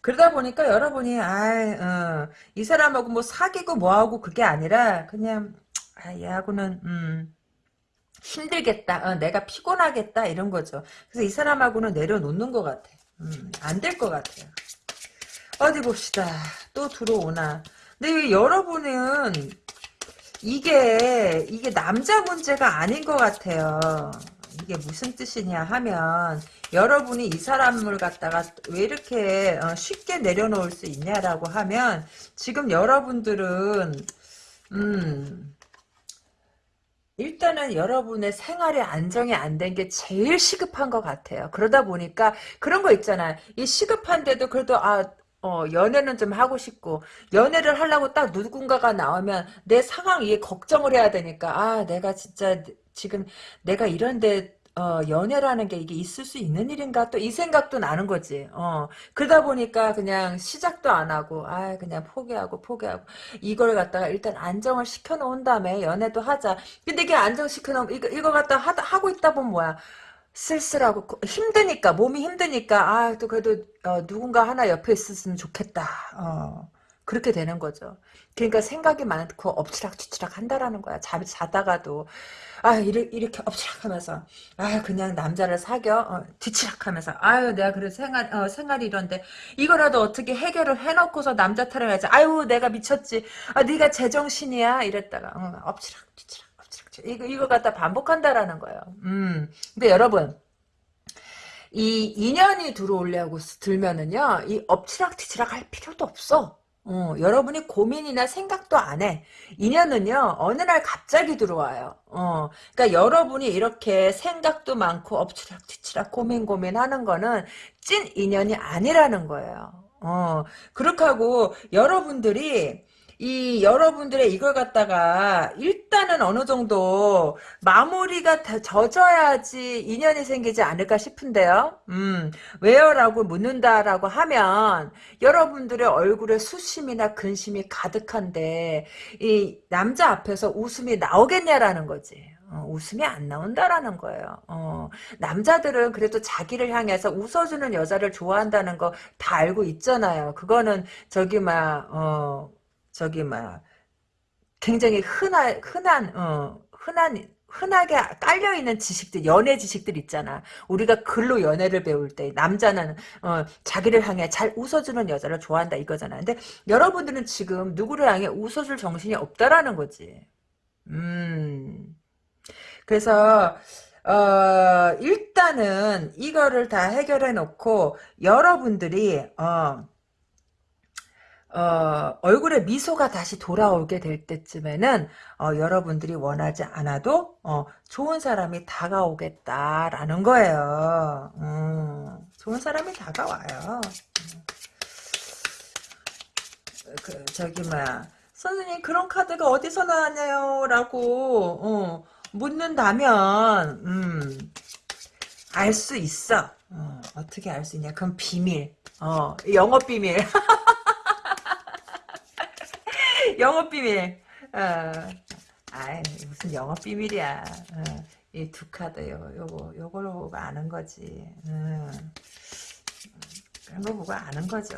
그러다 보니까 여러분이, 아, 어, 이 사람하고 뭐 사귀고 뭐하고 그게 아니라, 그냥, 아, 얘하고는, 음, 힘들겠다. 어, 내가 피곤하겠다. 이런 거죠. 그래서 이 사람하고는 내려놓는 것 같아. 음, 안 될 것 같아요. 어디 봅시다. 또 들어오나. 근데 여러분은 이게 이게 남자 문제가 아닌 것 같아요. 이게 무슨 뜻이냐 하면 여러분이 이 사람을 갖다가 왜 이렇게 어, 쉽게 내려놓을 수 있냐라고 하면 지금 여러분들은 음 일단은 여러분의 생활의 안정이 안 된 게 제일 시급한 것 같아요. 그러다 보니까 그런 거 있잖아요. 이 시급한데도 그래도 아 어, 연애는 좀 하고 싶고, 연애를 하려고 딱 누군가가 나오면 내 상황 이해 걱정을 해야 되니까, 아, 내가 진짜 지금 내가 이런데, 어, 연애라는 게 이게 있을 수 있는 일인가? 또 이 생각도 나는 거지. 어, 그러다 보니까 그냥 시작도 안 하고, 아, 그냥 포기하고, 포기하고, 이걸 갖다가 일단 안정을 시켜 놓은 다음에 연애도 하자. 근데 이게 안정시켜놓으면, 이거, 이거 갖다 하, 하고 있다 보면 뭐야. 쓸쓸하고 힘드니까 몸이 힘드니까 아 또 그래도 어, 누군가 하나 옆에 있었으면 좋겠다. 어. 그렇게 되는 거죠. 그러니까 생각이 많고 엎치락뒤치락 한다라는 거야. 잠 자다가도 아 이렇게, 이렇게 엎치락 하면서 아 그냥 남자를 사겨 어, 뒤치락 하면서 아유 내가 그래 생활 어, 생활이 이런데 이거라도 어떻게 해결을 해놓고서 남자 타령해야지. 아유 내가 미쳤지. 아 네가 제정신이야 이랬다가 어, 엎치락 뒤치락 엎치락 뒤치락 이거 이거 갖다 반복한다라는 거예요. 음 근데 여러분. 이 인연이 들어오려고 들면은요, 이 엎치락뒤치락 할 필요도 없어. 어, 여러분이 고민이나 생각도 안 해. 인연은요, 어느 날 갑자기 들어와요. 어, 그러니까 여러분이 이렇게 생각도 많고 엎치락뒤치락 고민 고민 하는 거는 찐 인연이 아니라는 거예요. 어, 그렇게 하고 여러분들이 이 여러분들의 이걸 갖다가 일단은 어느 정도 마무리가 다 젖어야지 인연이 생기지 않을까 싶은데요. 음, 왜요라고 묻는다라고 하면 여러분들의 얼굴에 수심이나 근심이 가득한데 이 남자 앞에서 웃음이 나오겠냐라는 거지. 어, 웃음이 안 나온다라는 거예요. 어, 남자들은 그래도 자기를 향해서 웃어주는 여자를 좋아한다는 거 다 알고 있잖아요. 그거는 저기 막 어, 저기 막 굉장히 흔한 흔한 어 흔한 흔하게 깔려 있는 지식들 연애 지식들 있잖아. 우리가 글로 연애를 배울 때 남자는 어 자기를 향해 잘 웃어주는 여자를 좋아한다 이거잖아. 근데 여러분들은 지금 누구를 향해 웃어줄 정신이 없다라는 거지. 음. 그래서 어 일단은 이거를 다 해결해 놓고 여러분들이 어 어, 얼굴에 미소가 다시 돌아오게 될 때쯤에는 어, 여러분들이 원하지 않아도 어, 좋은 사람이 다가오겠다라는 거예요. 음, 좋은 사람이 다가와요. 그, 저기 뭐야 선생님 그런 카드가 어디서 나왔냐요? 라고 어, 묻는다면 음, 알 수 있어. 어, 떻게 알 수 있냐? 그건 비밀. 어, 영업 비밀. 영업 비밀. 어. 아이, 무슨 영업 비밀이야. 어. 이두 카드, 요, 요거, 요걸로 보고 아는 거지. 음. 그런 거 보고 아는 거죠.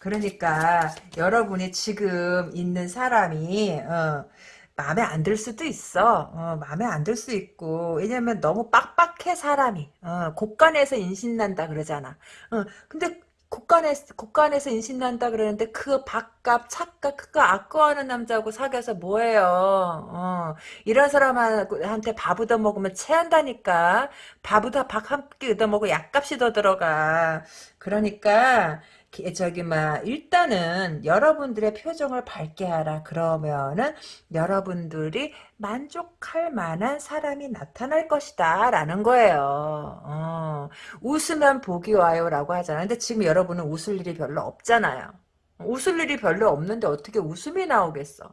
그러니까, 여러분이 지금 있는 사람이, 어, 마음에 안 들 수도 있어. 어, 마음에 안 들 수 있고. 왜냐면 너무 빡빡해, 사람이. 어, 곳간에서 인신난다 그러잖아. 어, 근데 국간에, 국간에서 인신 난다 그러는데 그 밥값, 차값 그거 아까워하는 남자하고 사귀어서 뭐해요. 어, 이런 사람한테 밥 얻어먹으면 체한다니까. 밥보다 밥한 끼 얻어먹고 약값이 더 들어가. 그러니까 저기 막 일단은 여러분들의 표정을 밝게 하라. 그러면은 여러분들이 만족할 만한 사람이 나타날 것이다 라는 거예요. 어, 웃으면 복이 와요 라고 하잖아요. 근데 지금 여러분은 웃을 일이 별로 없잖아요 웃을 일이 별로 없는데 어떻게 웃음이 나오겠어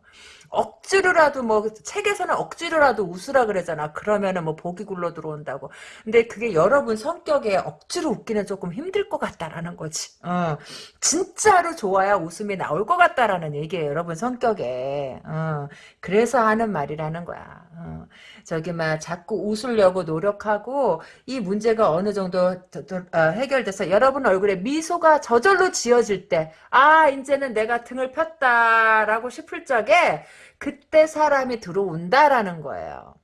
억지로라도 뭐 책에서는 억지로라도 웃으라 그러잖아. 그러면은 뭐 복이 굴러 들어온다고. 근데 그게 여러분 성격에 억지로 웃기는 조금 힘들 것 같다라는 거지. 어. 진짜로 좋아야 웃음이 나올 것 같다라는 얘기예요. 여러분 성격에. 어. 그래서 하는 말이라는 거야. 어. 저기 막 자꾸 웃으려고 노력하고 이 문제가 어느 정도 어, 해결돼서 여러분 얼굴에 미소가 저절로 지어질 때 아 이제는 내가 등을 폈다라고 싶을 적에 그때 사람이 들어온다라는 거예요.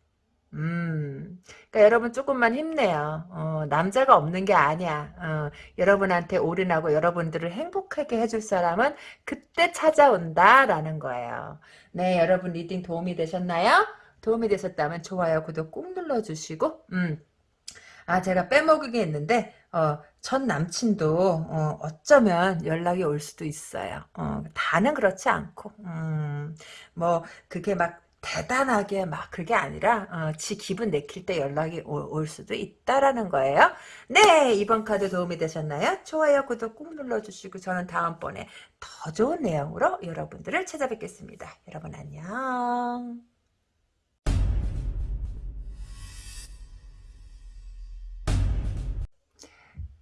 음, 그러니까 여러분 조금만 힘내요. 어, 남자가 없는 게 아니야. 어, 여러분한테 올인하고 여러분들을 행복하게 해줄 사람은 그때 찾아온다라는 거예요. 네, 여러분 reading 도움이 되셨나요? 도움이 되셨다면 좋아요, 구독 꾹 눌러주시고, 음. 아, 제가 빼먹은 게 있는데, 어, 전 남친도, 어, 어쩌면 연락이 올 수도 있어요. 어, 다는 그렇지 않고, 음, 뭐, 그게 막, 대단하게 막 그게 아니라 어, 지 기분 내킬 때 연락이 오, 올 수도 있다라는 거예요. 네 이번 카드 도움이 되셨나요? 좋아요 구독 꾹 눌러주시고 저는 다음번에 더 좋은 내용으로 여러분들을 찾아뵙겠습니다. 여러분 안녕.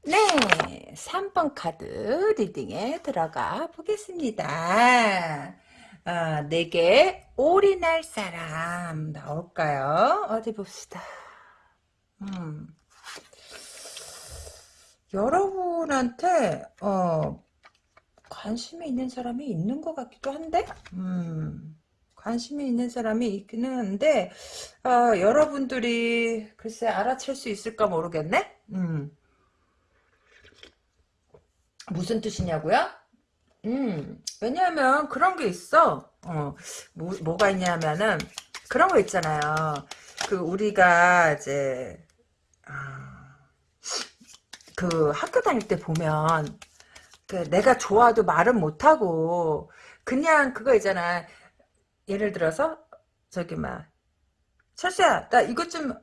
네, 3번 카드 리딩에 들어가 보겠습니다. 아, 내게 올인할 사람 나올까요? 어디 봅시다. 음. 여러분한테 어, 관심이 있는 사람이 있는 것 같기도 한데, 음, 관심이 있는 사람이 있기는 한데, 어, 여러분들이 글쎄 알아챌 수 있을까 모르겠네? 음. 무슨 뜻이냐고요? 음, 왜냐하면 그런 게 있어. 어, 뭐, 뭐가 있냐면은, 그런 거 있잖아요. 그, 우리가 이제, 아, 그 학교 다닐 때 보면, 그 내가 좋아도 말은 못하고, 그냥 그거 있잖아. 예를 들어서, 저기, 막, 철수야, 나 이것 좀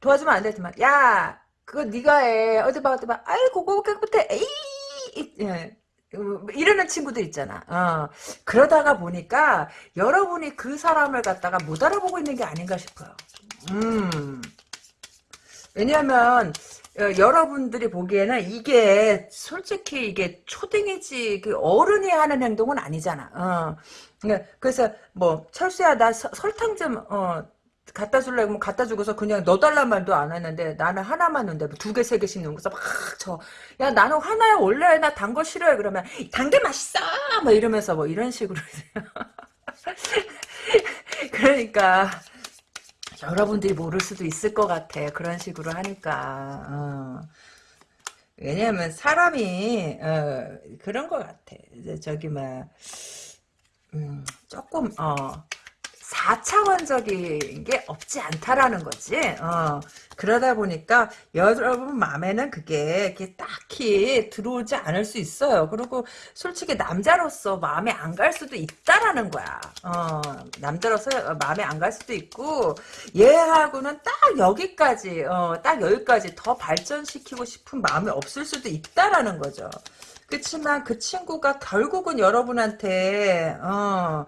도와주면 안 되지만, 야, 그거 네가 해. 어디 봐, 어디 봐. 아이고, 그거 깨끗해. 에이, 이- 예. 음, 이러는 친구들 있잖아. 어. 그러다가 보니까 여러분이 그 사람을 갖다가 못 알아보고 있는 게 아닌가 싶어요. 음. 왜냐하면 어, 여러분들이 보기에는 이게 솔직히 이게 초딩이지 그 어른이 하는 행동은 아니잖아. 어. 그러니까 그래서 뭐 철수야 나 서- 설탕 좀 어, 갖다 줄래? 그러면 갖다 주고서 그냥 너 달란 말도 안 했는데 나는 하나만 넣는데 뭐두 개, 세 개씩 넣고서 막 저, 야 나는 하나야 원래 나 단 거 싫어해. 그러면 단 게 맛있어! 뭐 이러면서 뭐 이런 식으로 그러니까 여러분들이 모를 수도 있을 것 같아. 그런 식으로 하니까. 어. 왜냐하면 사람이 어, 그런 것 같아. 저기 막 음, 조금 어 4차원적인 게 없지 않다라는 거지. 어, 그러다 보니까 여러분 마음에는 그게 이렇게 딱히 들어오지 않을 수 있어요. 그리고 솔직히 남자로서 마음에 안 갈 수도 있다라는 거야. 어, 남자로서 마음에 안 갈 수도 있고 얘하고는 딱 여기까지 어, 딱 여기까지 더 발전시키고 싶은 마음이 없을 수도 있다라는 거죠. 그렇지만 그 친구가 결국은 여러분한테 어,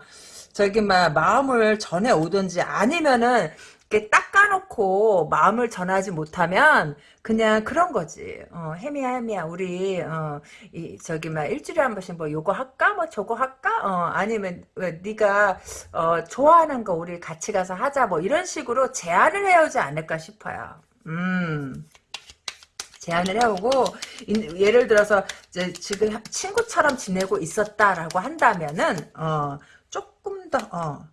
저기 막 마음을 전해 오든지 아니면은 이렇게 닦아놓고 마음을 전하지 못하면 그냥 그런 거지. 어, 혜미야 혜미야 우리 어, 이 저기 막 일주일에 한 번씩 뭐 요거 할까 뭐 저거 할까 어, 아니면 왜 네가 어, 좋아하는 거 우리 같이 가서 하자 뭐 이런 식으로 제안을 해오지 않을까 싶어요. 음. 제안을 해오고 인- 예를 들어서 지금 친구처럼 지내고 있었다라고 한다면은 어, 조금 더 어,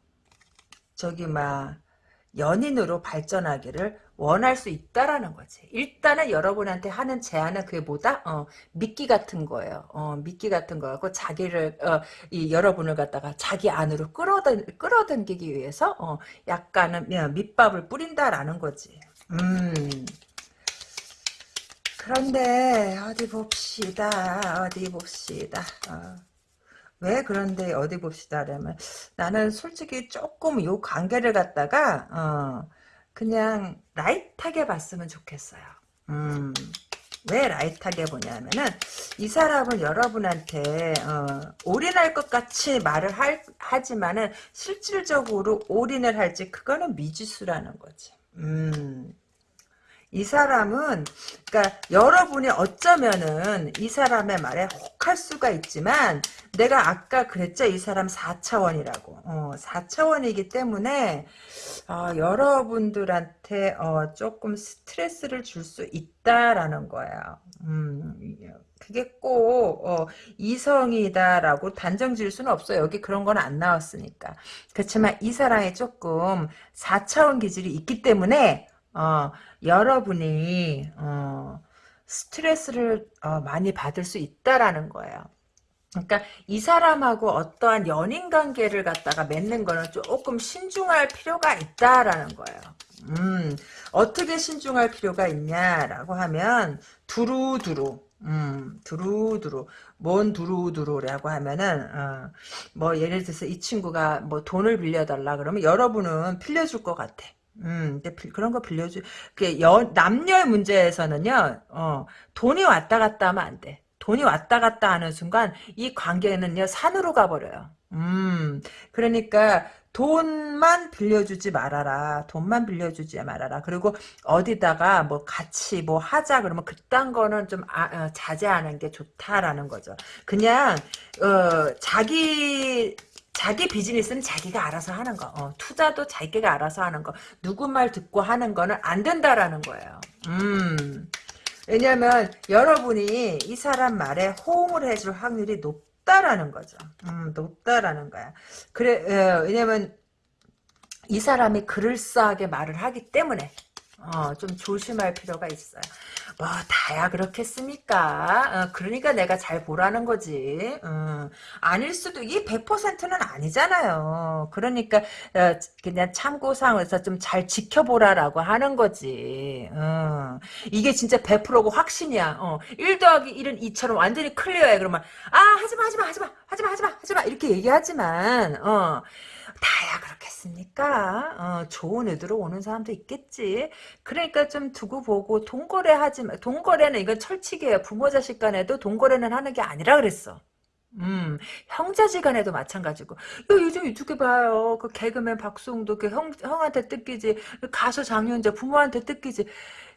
저기 막 연인으로 발전하기를 원할 수 있다라는 거지. 일단은 여러분한테 하는 제안은 그게 뭐다? 어, 미끼 같은 거예요. 어, 미끼 같은 거고 자기를 어, 이 여러분을 갖다가 자기 안으로 끌어당 끌어당기기 위해서 어, 약간은 어, 밑밥을 뿌린다라는 거지. 음. 그런데 어디 봅시다. 어디 봅시다. 어. 왜 그런데 어디 봅시다 라면 나는 솔직히 조금 요 관계를 갖다가 어, 그냥 라이트하게 봤으면 좋겠어요. 음, 왜 라이트하게 보냐면은 이 사람은 여러분한테 어, 올인할 것 같이 말을 할, 하지만은 실질적으로 올인을 할지 그거는 미지수라는 거지. 음. 이 사람은 그러니까 여러분이 어쩌면은 이 사람의 말에 혹할 수가 있지만 내가 아까 그랬죠? 이 사람 4차원이라고. 어, 4차원이기 때문에 어, 여러분들한테 어, 조금 스트레스를 줄 수 있다라는 거예요. 음, 그게 꼭 어, 이성이다라고 단정 지을 수는 없어요. 여기 그런 건 안 나왔으니까. 그렇지만 이 사람이 조금 4차원 기질이 있기 때문에 어, 여러분이 어, 스트레스를 어, 많이 받을 수 있다라는 거예요. 그러니까 이 사람하고 어떠한 연인 관계를 갖다가 맺는 거는 조금 신중할 필요가 있다라는 거예요. 음, 어떻게 신중할 필요가 있냐라고 하면 두루두루 음, 두루두루. 뭔 두루두루라고 하면은, 어, 뭐, 예를 들어서 이 친구가 뭐 돈을 빌려달라 그러면 여러분은 빌려줄 것 같아. 음, 근데 빌- 그런 거 빌려주, 그, 여, 남녀의 문제에서는요, 어, 돈이 왔다 갔다 하면 안 돼. 돈이 왔다 갔다 하는 순간, 이 관계는요, 산으로 가버려요. 음, 그러니까, 돈만 빌려주지 말아라. 돈만 빌려주지 말아라. 그리고 어디다가 뭐 같이 뭐 하자 그러면 그딴 거는 좀 아, 어, 자제하는 게 좋다라는 거죠. 그냥 어, 자기 자기 비즈니스는 자기가 알아서 하는 거. 어, 투자도 자기가 알아서 하는 거. 누구 말 듣고 하는 거는 안 된다라는 거예요. 음. 왜냐면 여러분이 이 사람 말에 호응을 해줄 확률이 높 높다라는 거죠. 음, 높다라는 거야. 그래, 어, 왜냐면, 이 사람이 그럴싸하게 말을 하기 때문에, 어, 좀 조심할 필요가 있어요. 뭐 다야 그렇겠습니까? 어, 그러니까 내가 잘 보라는 거지. 어, 아닐 수도 이 100%는 아니잖아요. 그러니까 어, 그냥 참고상에서 좀 잘 지켜보라라고 하는 거지. 어, 이게 진짜 100%고 확신이야. 어, 1 더하기 1은 2처럼 완전히 클리어해. 그러면 아 하지마 하지마 하지마 하지마 하지마 하지마 이렇게 얘기하지만 어, 다야 그렇겠습니까? 어, 좋은 의도로 오는 사람도 있겠지. 그러니까 좀 두고 보고 동거래 하지 마. 동거래는 이건 철칙이에요. 부모 자식 간에도 동거래는 하는 게 아니라 그랬어. 음, 형제지간에도 마찬가지고. 야, 요즘 유튜브 봐요. 그 개그맨 박수홍도 그 형, 형한테 뜯기지. 그 가수 장윤재 부모한테 뜯기지.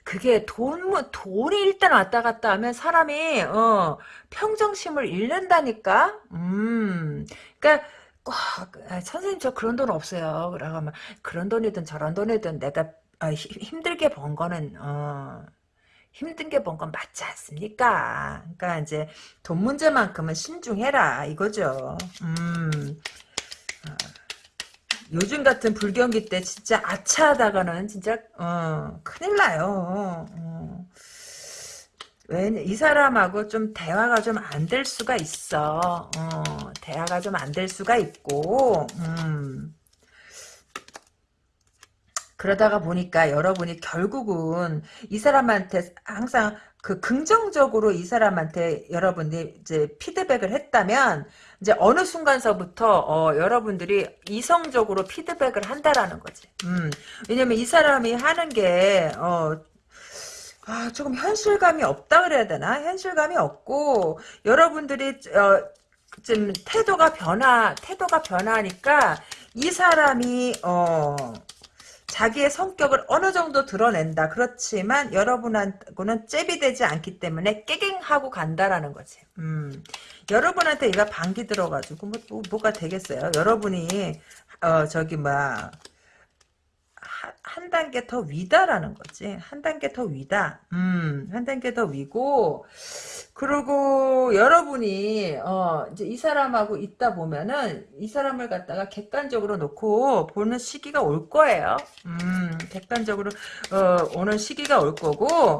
그게 돈, 뭐, 돈이 일단 왔다 갔다 하면 사람이, 어, 평정심을 잃는다니까? 음, 그니까, 꼭 아, 선생님 저 그런 돈 없어요. 그러고 하면 그런 돈이든 저런 돈이든 내가 아, 힘들게 번 거는 어, 힘든 게 번 건 맞지 않습니까? 그러니까 이제 돈 문제만큼은 신중해라 이거죠. 음. 어, 요즘 같은 불경기 때 진짜 아차하다가는 진짜 어, 큰일 나요. 어. 왜이 사람하고 좀 대화가 좀 안 될 수가 있어. 어, 대화가 좀 안 될 수가 있고, 음. 그러다가 보니까 여러분이 결국은 이 사람한테 항상 그 긍정적으로 이 사람한테 여러분들이 이제 피드백을 했다면 이제 어느 순간서부터 어, 여러분들이 이성적으로 피드백을 한다라는 거지. 음, 왜냐면 이 사람이 하는 게 어, 아, 조금 현실감이 없다 그래야 되나? 현실감이 없고 여러분들이 어, 좀 태도가 변화 태도가 변하니까 이 사람이 어 자기의 성격을 어느 정도 드러낸다. 그렇지만 여러분하고는 잽이 되지 않기 때문에 깨갱하고 간다라는 거지. 음. 여러분한테 얘가 방귀 들어가지고 뭐, 뭐, 가 되겠어요. 여러분이 어 저기 막 한 단계 더 위다라는 거지. 한 단계 더 위다. 음, 한 단계 더 위고, 그리고 여러분이, 어, 이제 이 사람하고 있다 보면은, 이 사람을 갖다가 객관적으로 놓고 보는 시기가 올 거예요. 음, 객관적으로, 어, 오는 시기가 올 거고,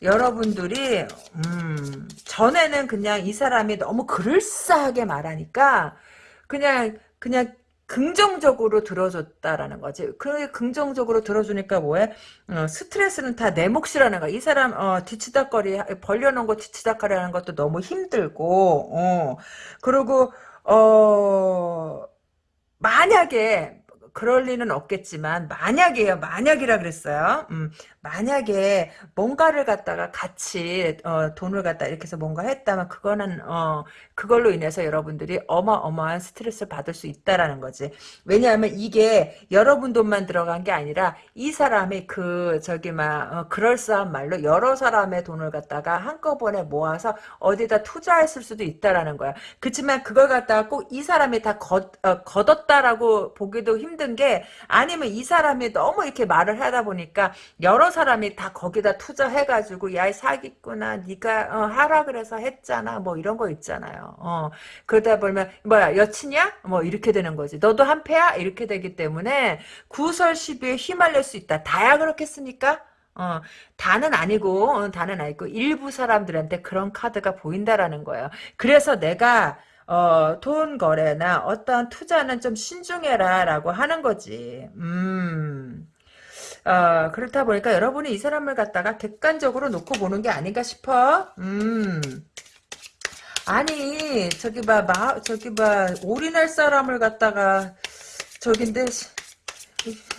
여러분들이, 음, 전에는 그냥 이 사람이 너무 그럴싸하게 말하니까, 그냥, 그냥 긍정적으로 들어줬다라는 거지. 그 긍정적으로 들어주니까 뭐해? 어, 스트레스는 다 내 몫이라는 거야. 이 사람 어, 뒤치다거리 벌려놓은 거 뒤치다거리 하는 것도 너무 힘들고 어, 그리고 어 만약에 그럴 리는 없겠지만 만약에요. 만약이라 그랬어요. 음, 만약에 뭔가를 갖다가 같이 어, 돈을 갖다 이렇게 해서 뭔가 했다면 그거는 어, 그걸로 인해서 여러분들이 어마어마한 스트레스를 받을 수 있다라는 거지. 왜냐하면 이게 여러분 돈만 들어간 게 아니라 이 사람이 그 저기 막 어, 그럴싸한 말로 여러 사람의 돈을 갖다가 한꺼번에 모아서 어디다 투자했을 수도 있다라는 거야. 그렇지만 그걸 갖다가 꼭 이 사람이 다 걷, 어, 걷었다라고 보기도 힘든 힘든 게 아니면 이 사람이 너무 이렇게 말을 하다 보니까 여러 사람이 다 거기다 투자해가지고 야 사기꾼아 네가 어, 하라 그래서 했잖아 뭐 이런 거 있잖아요. 어, 그러다 보면 뭐야 여친이야? 뭐 이렇게 되는 거지. 너도 한패야? 이렇게 되기 때문에 구설 시비에 휘말릴 수 있다. 다야 그렇겠습니까? 어, 다는 아니고, 어, 다는 아니고, 일부 사람들한테 그런 카드가 보인다라는 거예요. 그래서 내가, 어, 돈 거래나 어떤 투자는 좀 신중해라 라고 하는 거지. 음. 어, 그렇다 보니까 여러분이 이 사람을 갖다가 객관적으로 놓고 보는 게 아닌가 싶어. 음. 아니, 저기 봐, 마, 저기 봐, 올인할 사람을 갖다가, 저긴데,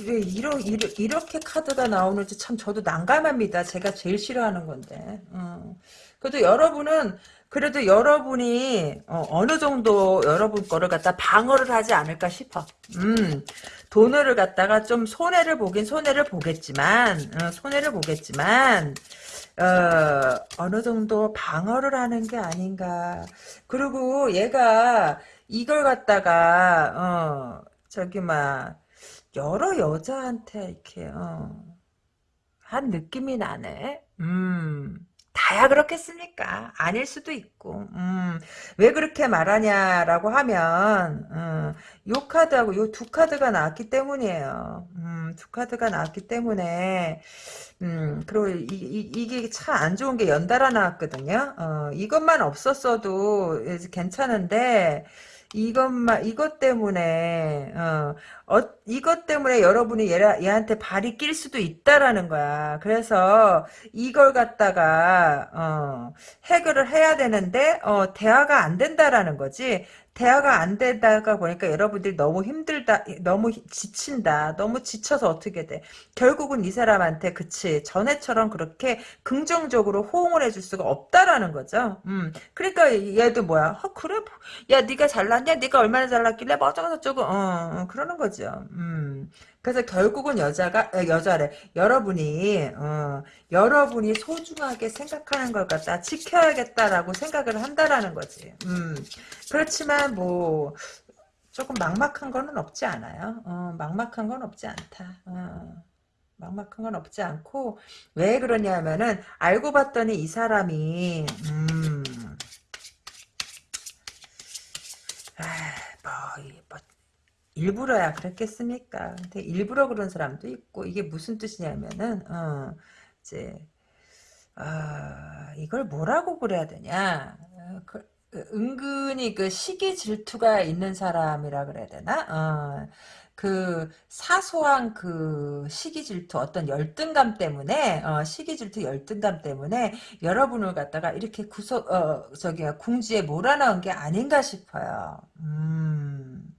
왜 이러, 이러, 이렇게 카드가 나오는지 참 저도 난감합니다. 제가 제일 싫어하는 건데. 음. 그래도 여러분은 그래도 여러분이 어, 느 정도 여러분 거를 갖다 방어를 하지 않을까 싶어. 음, 돈을 갖다가 좀 손해를 보긴 손해를 보겠지만, 어, 손해를 보겠지만, 어, 어느 정도 방어를 하는 게 아닌가. 그리고 얘가 이걸 갖다가, 어, 저기, 막, 여러 여자한테 이렇게, 어, 한 느낌이 나네. 음. 다야 그렇겠습니까? 아닐 수도 있고. 음, 왜 그렇게 말하냐라고 하면 음, 요 카드하고 요 두 카드가 나왔기 때문이에요. 음, 두 카드가 나왔기 때문에 음, 그리고 이, 이, 이게 참 안 좋은 게 연달아 나왔거든요. 어, 이것만 없었어도 괜찮은데 이것만 이것 때문에 어, 어 이것 때문에 여러분이 얘, 얘한테 발이 낄 수도 있다라는 거야. 그래서 이걸 갖다가 어, 해결을 해야 되는데 어, 대화가 안 된다라는 거지. 대화가 안 되다가 보니까 여러분들이 너무 힘들다, 너무 지친다, 너무 지쳐서 어떻게 돼. 결국은 이 사람한테 그치 전에처럼 그렇게 긍정적으로 호응을 해줄 수가 없다라는 거죠. 음, 그러니까 얘도 뭐야? 어, 그래, 야 네가 잘났냐? 네가 얼마나 잘났길래 뭐 어쩌고 저쩌고 어, 어, 그러는 거죠. 음. 그래서 결국은 여자가 여자래 여러분이 어, 여러분이 소중하게 생각하는 걸 갖다 지켜야겠다라고 생각을 한다라는 거지. 음, 그렇지만 뭐 조금 막막한 거는 없지 않아요. 어, 막막한 건 없지 않다. 어. 막막한 건 없지 않고 왜 그러냐면은 알고 봤더니 이 사람이 음, 아, 뭐, 뭐 일부러야 그랬겠습니까? 근데 일부러 그런 사람도 있고 이게 무슨 뜻이냐면은 어, 이제 아, 이걸 뭐라고 그래야 되냐? 어, 그, 은근히 그 시기 질투가 있는 사람이라 그래야 되나? 어, 그 사소한 그 시기 질투 어떤 열등감 때문에 어, 시기 질투 열등감 때문에 여러분을 갖다가 이렇게 구석 어 저기 궁지에 몰아넣은 게 아닌가 싶어요. 음.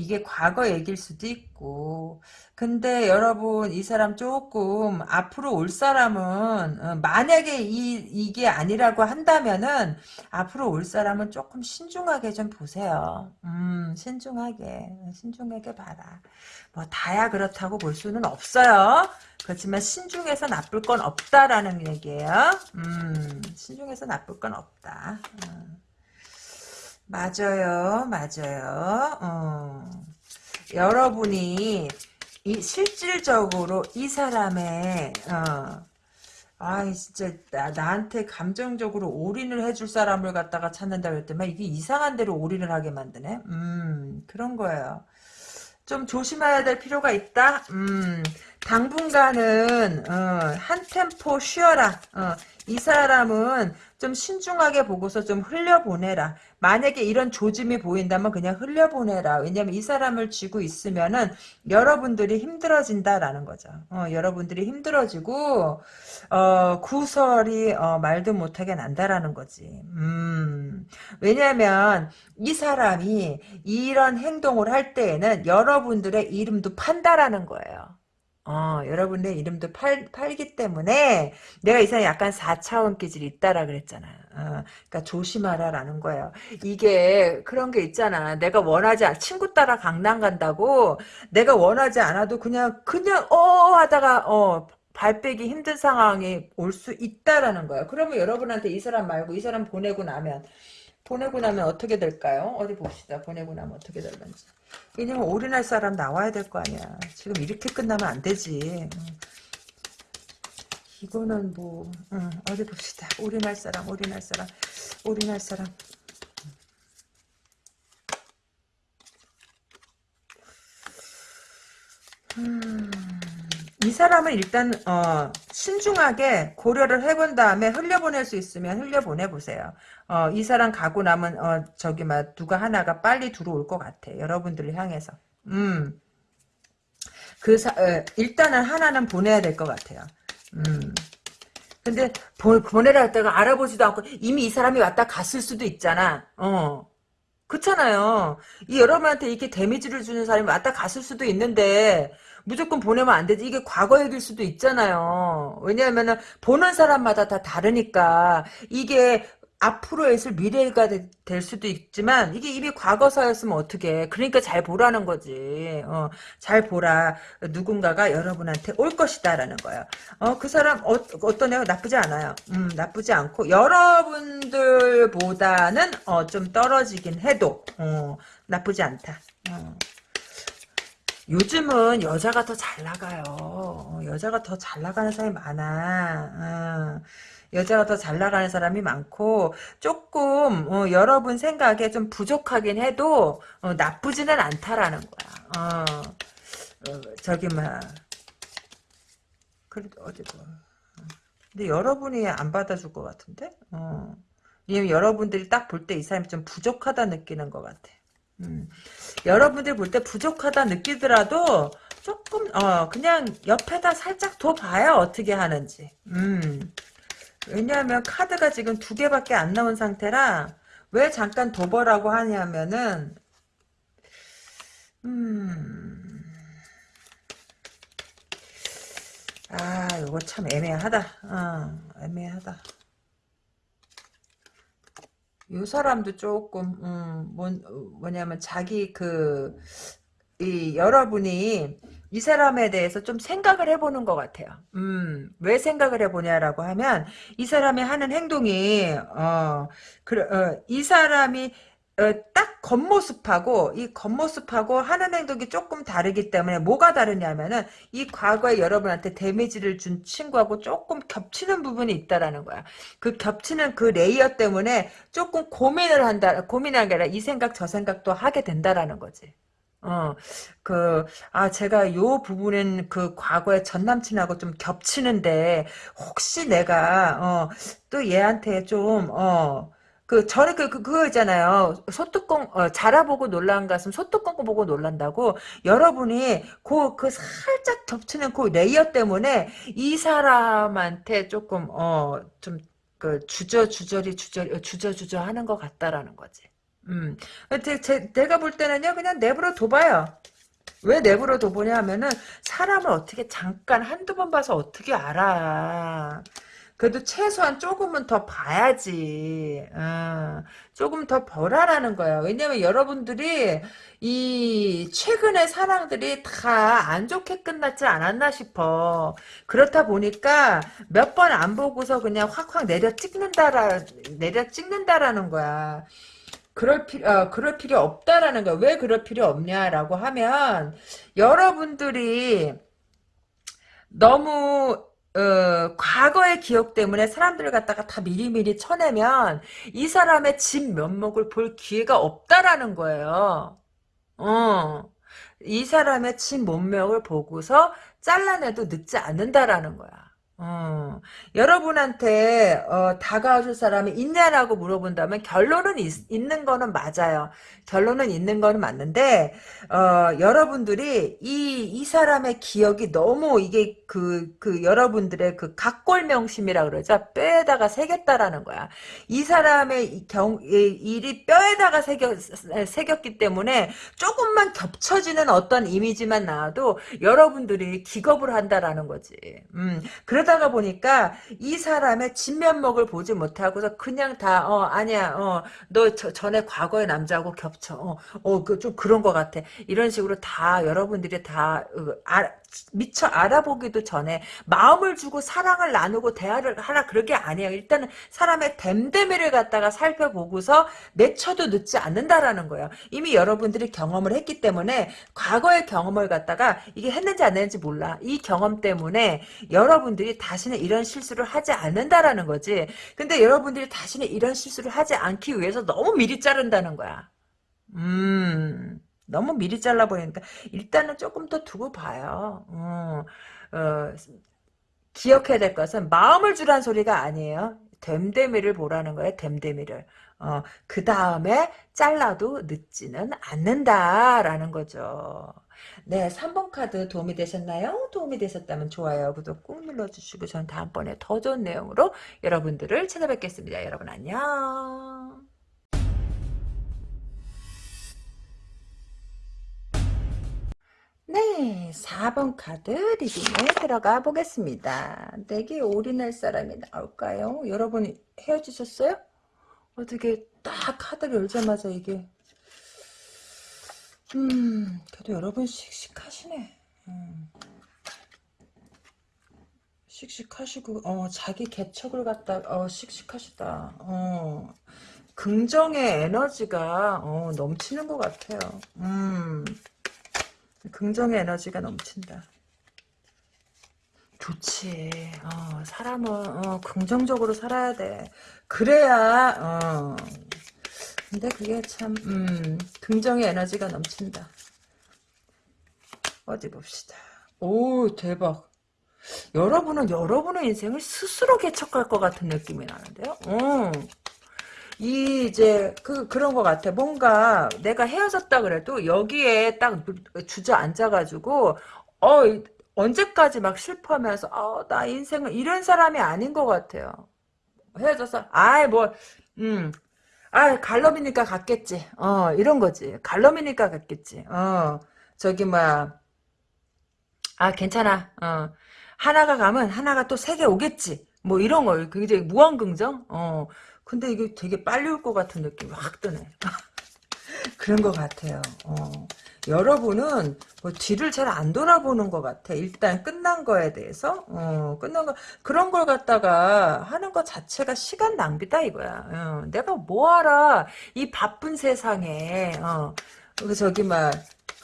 이게 과거 얘기일 수도 있고. 근데 여러분 이 사람 조금 앞으로 올 사람은 어, 만약에 이, 이게 아니라고 한다면은 앞으로 올 사람은 조금 신중하게 좀 보세요. 음 신중하게 신중하게 봐라. 뭐 다야 그렇다고 볼 수는 없어요. 그렇지만 신중해서 나쁠 건 없다라는 얘기예요. 음 신중해서 나쁠 건 없다. 음. 맞아요, 맞아요. 어. 여러분이 이 실질적으로 이 사람의 어, 아 진짜 나, 나한테 감정적으로 올인을 해줄 사람을 갖다가 찾는다 그랬더만 이게 이상한 대로 올인을 하게 만드네. 음 그런 거예요. 좀 조심해야 될 필요가 있다. 음 당분간은 어, 한 템포 쉬어라. 어, 이 사람은 좀 신중하게 보고서 좀 흘려보내라. 만약에 이런 조짐이 보인다면 그냥 흘려보내라. 왜냐면 이 사람을 쥐고 있으면은 여러분들이 힘들어진다라는 거죠. 어, 여러분들이 힘들어지고 어, 구설이 어, 말도 못하게 난다라는 거지. 음, 왜냐면 이 사람이 이런 행동을 할 때에는 여러분들의 이름도 판다라는 거예요. 어, 여러분의 이름도 팔, 팔기 때문에 내가 이 사람이 약간 4차원 기질이 있다라 그랬잖아요. 어, 그러니까 조심하라라는 거예요. 이게 그런 게 있잖아. 내가 원하지 않, 친구 따라 강남 간다고 내가 원하지 않아도 그냥 그냥 어 하다가 어 발 빼기 힘든 상황이 올 수 있다라는 거예요. 그러면 여러분한테 이 사람 말고 이 사람 보내고 나면 보내고 나면 어떻게 될까요? 어디 봅시다. 보내고 나면 어떻게 될런지. 왜냐면 올인할 사람 나와야 될 거 아니야. 지금 이렇게 끝나면 안 되지. 이거는 뭐 응, 어디 봅시다. 올인할 사람, 올인할 사람, 올인할 사람. 음, 이 사람은 일단 어, 신중하게 고려를 해본 다음에 흘려보낼 수 있으면 흘려보내 보세요. 어, 이 사람 가고 나면 어, 저기 막 누가 하나가 빨리 들어올 것 같아. 여러분들을 향해서. 음. 그 사, 어, 일단은 하나는 보내야 될 것 같아요. 음. 근데 보, 보내라 했다가 알아보지도 않고 이미 이 사람이 왔다 갔을 수도 있잖아. 어. 그렇잖아요. 이 여러분한테 이렇게 데미지를 주는 사람이 왔다 갔을 수도 있는데 무조건 보내면 안 되지. 이게 과거 얘기일 수도 있잖아요. 왜냐하면 보는 사람마다 다 다르니까 이게 앞으로 있을 미래가 되, 될 수도 있지만 이게 이미 과거사였으면 어떻게 그러니까 잘 보라는 거지. 어, 잘 보라. 누군가가 여러분한테 올 것이다 라는 거예요. 어, 그 사람 어, 어떤 애가 나쁘지 않아요. 음, 나쁘지 않고 여러분들보다는 어, 좀 떨어지긴 해도 어, 나쁘지 않다. 어. 요즘은 여자가 더 잘 나가요. 어, 여자가 더 잘 나가는 사람이 많아. 어. 여자가 더 잘 나가는 사람이 많고 조금 어, 여러분 생각에 좀 부족하긴 해도 어, 나쁘지는 않다라는 거야. 어, 어, 저기 막 그래도 어디고 근데 여러분이 안 받아줄 것 같은데? 어. 왜냐면 여러분들이 딱 볼 때 이 사람이 좀 부족하다 느끼는 것 같아. 음. 여러분들 볼때 부족하다 느끼더라도 조금 어 그냥 옆에다 살짝 둬 봐요 어떻게 하는지. 음. 왜냐하면 카드가 지금 두 개밖에 안 나온 상태라 왜 잠깐 둬보라고 하냐면은 음. 아, 이거 참 애매하다. 어, 애매하다. 요 사람도 조금, 음, 뭐, 뭐냐면, 자기 그, 이, 여러분이 이 사람에 대해서 좀 생각을 해보는 것 같아요. 음, 왜 생각을 해보냐라고 하면, 이 사람이 하는 행동이, 어, 그, 어, 이 사람이 어, 딱 겉모습하고 이 겉모습하고 하는 행동이 조금 다르기 때문에 뭐가 다르냐면은 이 과거에 여러분한테 damage를 준 친구하고 조금 겹치는 부분이 있다라는 거야. 그 겹치는 그 layer 때문에 조금 고민을 한다. 고민한 게 아니라 이 생각 저 생각도 하게 된다라는 거지. 어, 그, 아, 제가 요 부분은 그 과거에 전 남친하고 좀 겹치는데, 혹시 내가, 어, 또 얘한테 좀, 어, 그 저는 그, 그 그거 있잖아요. 소뚜껑 어, 자라보고 놀란 가슴 소뚜껑 보고 놀란다고 여러분이 그 그 살짝 겹치는 그 layer 때문에 이 사람한테 조금 어좀그 주저 주저리 주저 주저 주저 하는 것 같다라는 거지. 음, 제, 제, 내가 볼 때는요 그냥 내버려 둬봐요. 왜 내버려 둬보냐 하면은 사람을 어떻게 잠깐 한두 번 봐서 어떻게 알아. 그래도 최소한 조금은 더 봐야지. 어, 조금 더 보라라는 거야. 왜냐면 여러분들이 이 최근의 사랑들이 다 안 좋게 끝났지 않았나 싶어. 그렇다 보니까 몇 번 안 보고서 그냥 확확 내려 찍는다라 내려 찍는다라는 거야. 그럴 필요, 어, 그럴 필요 없다라는 거야. 왜 그럴 필요 없냐라고 하면, 여러분들이 너무 어, 과거의 기억 때문에 사람들을 갖다가 다 미리미리 쳐내면 이 사람의 진 면목을 볼 기회가 없다라는 거예요. 어. 이 사람의 진 몸명을 보고서 잘라내도 늦지 않는다라는 거야. 어, 여러분한테 어, 다가와줄 사람이 있냐라고 물어본다면 결론은 있, 는 거는 맞아요. 결론은 있는 거는 맞는데 어, 여러분들이 이, 이 사람의 기억이 너무 이게 그, 그 여러분들의 그 각골명심이라 그러죠. 뼈에다가 새겼다라는 거야. 이 사람의 경, 일이 뼈에다가 새겨, 새겼기 때문에 조금만 겹쳐지는 어떤 이미지만 나와도 여러분들이 기겁을 한다라는 거지. 음, 그러다 그러다가 보니까 이 사람의 진면목을 보지 못하고서 그냥 다, 어, 아니야, 어, 너 저, 전에 과거의 남자하고 겹쳐. 어, 어, 그, 좀 그런 것 같아. 이런 식으로 다 여러분들이 다, 어, 아, 미처 알아보기도 전에 마음을 주고 사랑을 나누고 대화를 하라 그런 게 아니에요. 일단은 사람의 댐댐이를 갖다가 살펴보고서 내쳐도 늦지 않는다라는 거예요. 이미 여러분들이 경험을 했기 때문에 과거의 경험을 갖다가 이게 했는지 안 했는지 몰라. 이 경험 때문에 여러분들이 다시는 이런 실수를 하지 않는다라는 거지. 근데 여러분들이 다시는 이런 실수를 하지 않기 위해서 너무 미리 자른다는 거야. 음... 너무 미리 잘라버리니까 일단은 조금 더 두고 봐요. 어, 어, 기억해야 될 것은 마음을 주란 소리가 아니에요. 됨됨이를 보라는 거예요. 됨됨이를. 어, 그 다음에 잘라도 늦지는 않는다라는 거죠. 네, 3번 카드 도움이 되셨나요? 도움이 되셨다면 좋아요, 구독 꾹 눌러주시고 전 다음번에 더 좋은 내용으로 여러분들을 찾아뵙겠습니다. 여러분 안녕. 네, 4번 카드 리딩에 들어가 보겠습니다. 내게 올인할 사람이 나올까요? 여러분 헤어지셨어요? 어떻게 딱 카드를 열자마자 이게 음, 그래도 여러분 씩씩하시네. 음. 씩씩하시고 어 자기 개척을 갖다 어 씩씩하시다. 어 긍정의 에너지가 어 넘치는 것 같아요. 음. 긍정의 에너지가 넘친다. 좋지. 어, 사람은 어, 긍정적으로 살아야 돼. 그래야 어. 근데 그게 참 음, 긍정의 에너지가 넘친다. 어디 봅시다. 오 대박. 여러분은 여러분의 인생을 스스로 개척할 것 같은 느낌이 나는데요. 어. 이 이제 그 그런 것 같아. 뭔가 내가 헤어졌다 그래도 여기에 딱 주저앉아가지고 어 언제까지 막 슬퍼하면서 어, 나 인생은 이런 사람이 아닌 것 같아요. 헤어져서 아이 뭐 음 아 갈럼이니까 갔겠지. 어 이런 거지. 갈럼이니까 갔겠지. 어 저기 뭐야 아 괜찮아. 어 하나가 가면 하나가 또 세 개 오겠지. 뭐 이런 거 굉장히 무한긍정. 어 근데 이게 되게 빨리 올 것 같은 느낌이 확 드네. 그런 것 같아요. 어. 여러분은 뭐 뒤를 잘 안 돌아보는 것 같아. 일단 끝난 거에 대해서 어, 끝난 거 그런 걸 갖다가 하는 것 자체가 시간 낭비다 이거야. 어, 내가 뭐하라 이 바쁜 세상에 어, 저기 막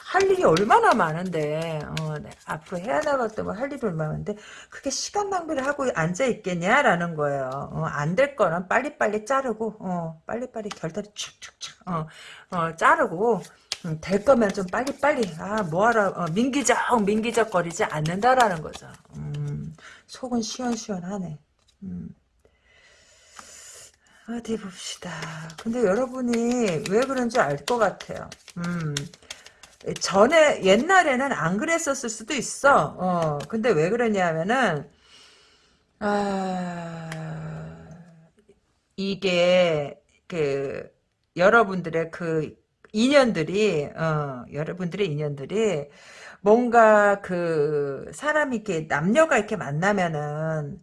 할 일이 얼마나 많은데 어, 네, 앞으로 해야 나갔던 할 일이 얼마나 많은데 그게 시간 낭비를 하고 앉아 있겠냐라는 거예요. 어, 안될 거는 빨리빨리 자르고 어, 빨리빨리 결단이 축축축 어, 어, 자르고 음, 될 거면 좀 빨리빨리 아 뭐하라 어, 민기적 민기적 거리지 않는다라는 거죠. 음, 속은 시원시원하네. 음. 어디 봅시다. 근데 여러분이 왜 그런지 알 것 같아요. 음. 전에 옛날에는 안 그랬었을 수도 있어. 어. 근데 왜 그러냐면은 아 이게 그 여러분들의 그 인연들이 어, 여러분들의 인연들이 뭔가 그 사람이 이렇게 남녀가 이렇게 만나면은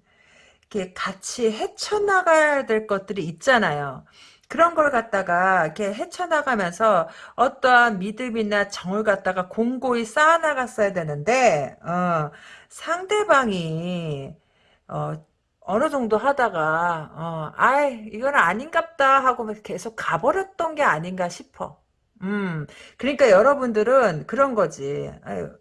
이렇게 같이 헤쳐나가야 될 것들이 있잖아요. 그런 걸 갖다가 이렇게 헤쳐나가면서 어떠한 믿음이나 정을 갖다가 공고히 쌓아나갔어야 되는데 어, 상대방이 어, 어느 정도 하다가 어, 아이 이건 아닌갑다 하고 계속 가버렸던 게 아닌가 싶어. 음, 그러니까 여러분들은 그런 거지. 아유,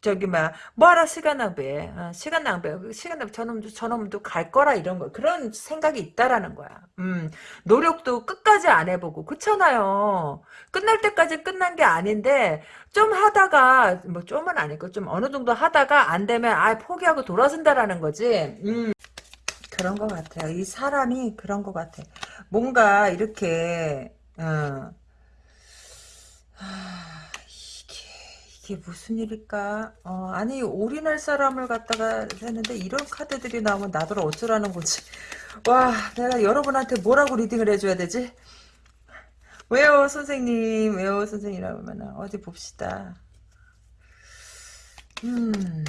저기 막 뭐하라 시간 낭비해. 어, 시간 낭비. 시간 낭비. 저놈도 저놈도 갈 거라 이런 거. 그런 생각이 있다라는 거야. 음, 노력도 끝까지 안 해보고 그렇잖아요. 끝날 때까지 끝난 게 아닌데 좀 하다가 뭐 좀은 아니고 좀 어느 정도 하다가 안 되면 아 포기하고 돌아선다라는 거지. 음. 그런 것 같아요. 이 사람이 그런 것 같아. 뭔가 이렇게 어, 아, 이게 이게 무슨 일일까? 어, 아니 올인할 사람을 갖다가 했는데 이런 카드들이 나오면 나더러 어쩌라는 거지? 와, 내가 여러분한테 뭐라고 리딩을 해줘야 되지? 왜요, 선생님? 왜요, 선생님이라고 하면 어디 봅시다. 음.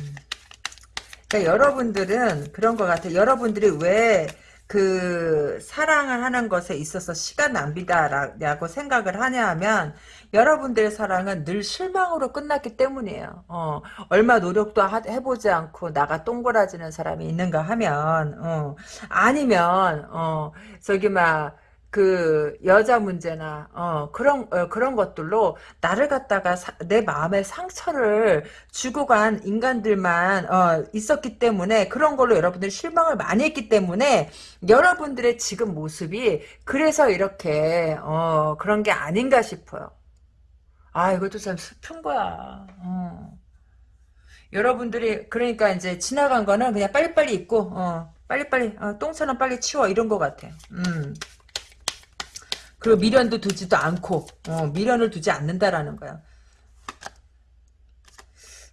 그러니까 여러분들은 그런 것 같아요. 여러분들이 왜 그 사랑을 하는 것에 있어서 시간 낭비다라고 생각을 하냐 하면 여러분들의 사랑은 늘 실망으로 끝났기 때문이에요. 어, 얼마 노력도 하, 해보지 않고 나가 똥골아지는 사람이 있는가 하면 어, 아니면 어, 저기 막 그 여자 문제나 어 그런 어, 그런 것들로 나를 갖다가 사, 내 마음의 상처를 주고 간 인간들만 어 있었기 때문에 그런 걸로 여러분들이 실망을 많이 했기 때문에 여러분들의 지금 모습이 그래서 이렇게 어 그런 게 아닌가 싶어요. 아 이것도 참 슬픈 거야. 어. 여러분들이 그러니까 이제 지나간 거는 그냥 빨리빨리 잊고 어 빨리빨리 어, 똥차는 빨리 치워 이런 것 같아. 음. 그리고 미련도 두지도 않고 어, 미련을 두지 않는다라는 거야.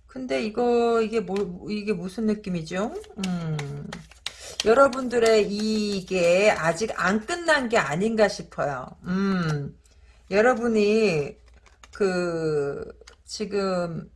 근데 이거 이게 뭐 이게 무슨 느낌이죠? 음, 여러분들의 이게 아직 안 끝난 게 아닌가 싶어요. 음, 여러분이 그 지금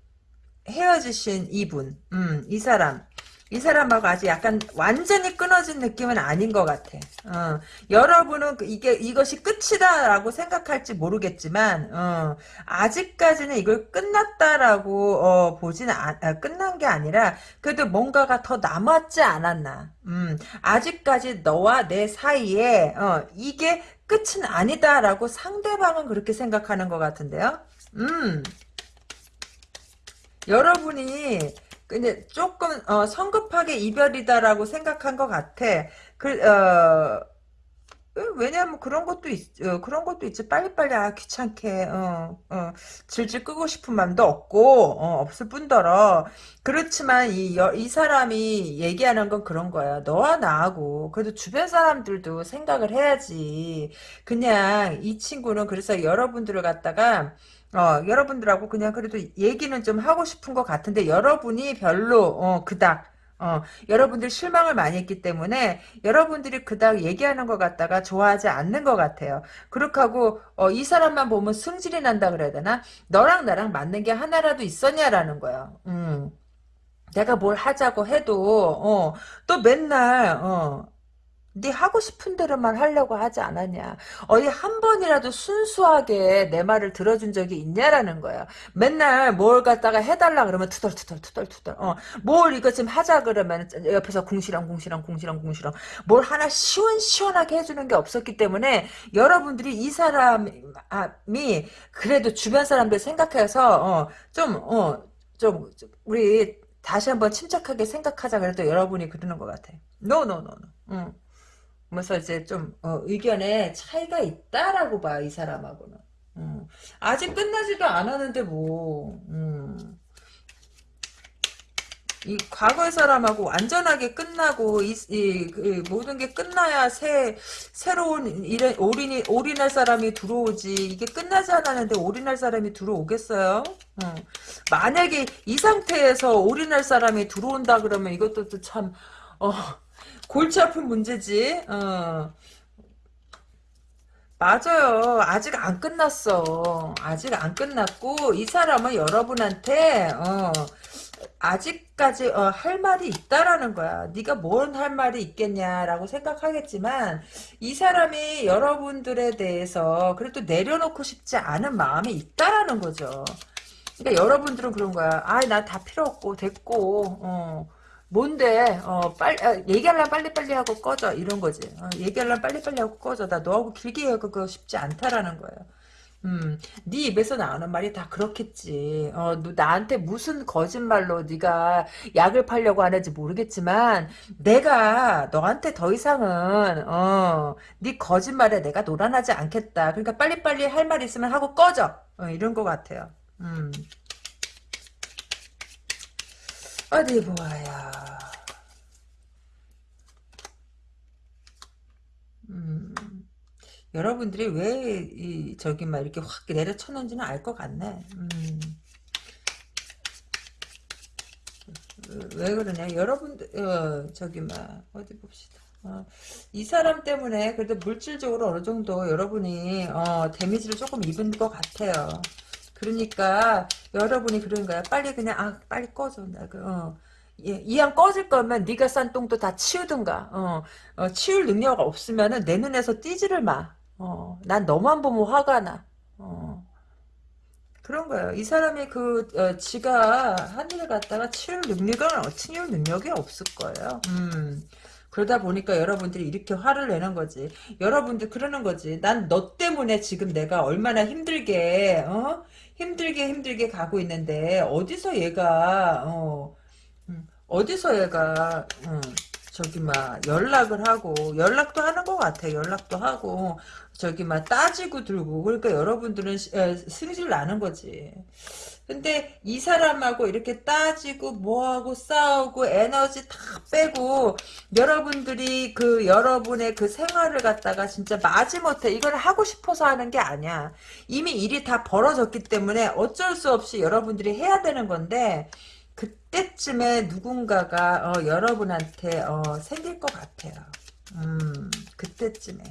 헤어지신 이분, 음, 이 사람 이 사람하고 아직 약간 완전히 끊어진 느낌은 아닌 것 같아. 어, 여러분은 그 이게 이것이 끝이다라고 생각할지 모르겠지만 어, 아직까지는 이걸 끝났다라고 어, 아, 아, 끝난 게 아니라 그래도 뭔가가 더 남았지 않았나. 음, 아직까지 너와 내 사이에 어, 이게 끝은 아니다라고 상대방은 그렇게 생각하는 것 같은데요. 음. 여러분이 근데 조금 어, 성급하게 이별이다라고 생각한 것 같아. 그 어, 왜냐면 그런 것도 있, 어, 그런 것도 있지. 빨리빨리 아 귀찮게 어, 어, 질질 끄고 싶은 마음도 없고 어, 없을 뿐더러 그렇지만 이, 여, 이 사람이 얘기하는 건 그런 거야. 너와 나하고 그래도 주변 사람들도 생각을 해야지. 그냥 이 친구는 그래서 여러분들을 갖다가 어, 여러분들하고 그냥 그래도 얘기는 좀 하고 싶은 것 같은데 여러분이 별로 어, 그닥 어, 여러분들 실망을 많이 했기 때문에 여러분들이 그닥 얘기하는 것 같다가 좋아하지 않는 것 같아요. 그렇게 하고 어, 이 사람만 보면 승질이 난다 그래야 되나? 너랑 나랑 맞는 게 하나라도 있었냐라는 거예요. 음. 내가 뭘 하자고 해도 어, 또 맨날 어, 네 하고 싶은 대로만 하려고 하지 않았냐. 어디 한 번이라도 순수하게 내 말을 들어준 적이 있냐라는 거야. 맨날 뭘 갖다가 해달라 그러면 투덜투덜 투덜투덜. 어, 뭘 이거 좀 하자 그러면 옆에서 궁시렁 궁시렁 궁시렁 궁시렁. 뭘 하나 시원시원하게 해주는 게 없었기 때문에 여러분들이 이 사람이 그래도 주변 사람들 생각해서 어, 좀 어, 좀 우리 다시 한번 침착하게 생각하자 그래도 여러분이 그러는 것 같아. 노노노노. No, no, no, 응. 그래서 이제 좀 어, 의견에 차이가 있다라고 봐 이 사람하고는. 음. 아직 끝나지도 않았는데 뭐. 음. 이 과거의 사람하고 완전하게 끝나고 이, 이그 모든 게 끝나야 새 새로운 일에 올인이 올인할 사람이 들어오지 이게 끝나지 않았는데 올인할 사람이 들어오겠어요? 어. 만약에 이 상태에서 올인할 사람이 들어온다 그러면 이것도 참 어. 골치 아픈 문제지. 어. 맞아요. 아직 안 끝났어. 아직 안 끝났고 이 사람은 여러분한테 어, 아직까지 어, 할 말이 있다라는 거야. 네가 뭔할 말이 있겠냐라고 생각하겠지만 이 사람이 여러분들에 대해서 그래도 내려놓고 싶지 않은 마음이 있다라는 거죠. 그러니까 여러분들은 그런 거야. 아, 나 다 필요 없고 됐고 어. 뭔데 어 빨리 아, 얘기하려면 빨리빨리 하고 꺼져 이런 거지 어, 얘기하려면 빨리빨리 하고 꺼져 나 너하고 길게 하고 싶지 않다라는 거예요 음, 네 입에서 나오는 말이 다 그렇겠지. 어, 너 나한테 무슨 거짓말로 네가 약을 팔려고 하는지 모르겠지만 내가 너한테 더 이상은 어, 네 거짓말에 내가 놀아나지 않겠다. 그러니까 빨리빨리 할 말 있으면 하고 꺼져. 어, 이런 것 같아요. 음. 어디 보아야. 음, 여러분들이 왜, 이, 저기, 막, 이렇게 확 내려쳤는지는 알 것 같네. 음. 왜 그러냐. 여러분들, 어, 저기, 막, 어디 봅시다. 어, 이 사람 때문에 그래도 물질적으로 어느 정도 여러분이, 어, 데미지를 조금 입은 것 같아요. 그러니까 여러분이 그런 거야. 빨리 그냥 아 빨리 꺼져. 나 그, 어. 예, 이왕 꺼질 거면 네가 싼 똥도 다 치우든가. 어, 어, 치울 능력 없으면은 내 눈에서 띄지를 마. 어, 난 너만 보면 화가 나. 어. 그런 거예요. 이 사람이 그 어, 지가 한 일을 갖다가 치울 능력은 어, 치울 능력이 없을 거예요. 음. 그러다 보니까 여러분들이 이렇게 화를 내는 거지. 여러분들 그러는 거지. 난 너 때문에 지금 내가 얼마나 힘들게 어? 힘들게 힘들게 가고 있는데 어디서 얘가 어, 음, 어디서 얘가 음, 저기 막 연락을 하고 연락도 하는 것 같아. 연락도 하고 저기 막 따지고 들고. 그러니까 여러분들은 승질 나는 거지 근데 이 사람하고 이렇게 따지고 뭐하고 싸우고 에너지 다 빼고 여러분들이 그 여러분의 그 생활을 갖다가 진짜 마지못해 이걸 하고 싶어서 하는 게 아니야. 이미 일이 다 벌어졌기 때문에 어쩔 수 없이 여러분들이 해야 되는 건데 그때쯤에 누군가가 어, 여러분한테 어, 생길 것 같아요. 음, 그때쯤에.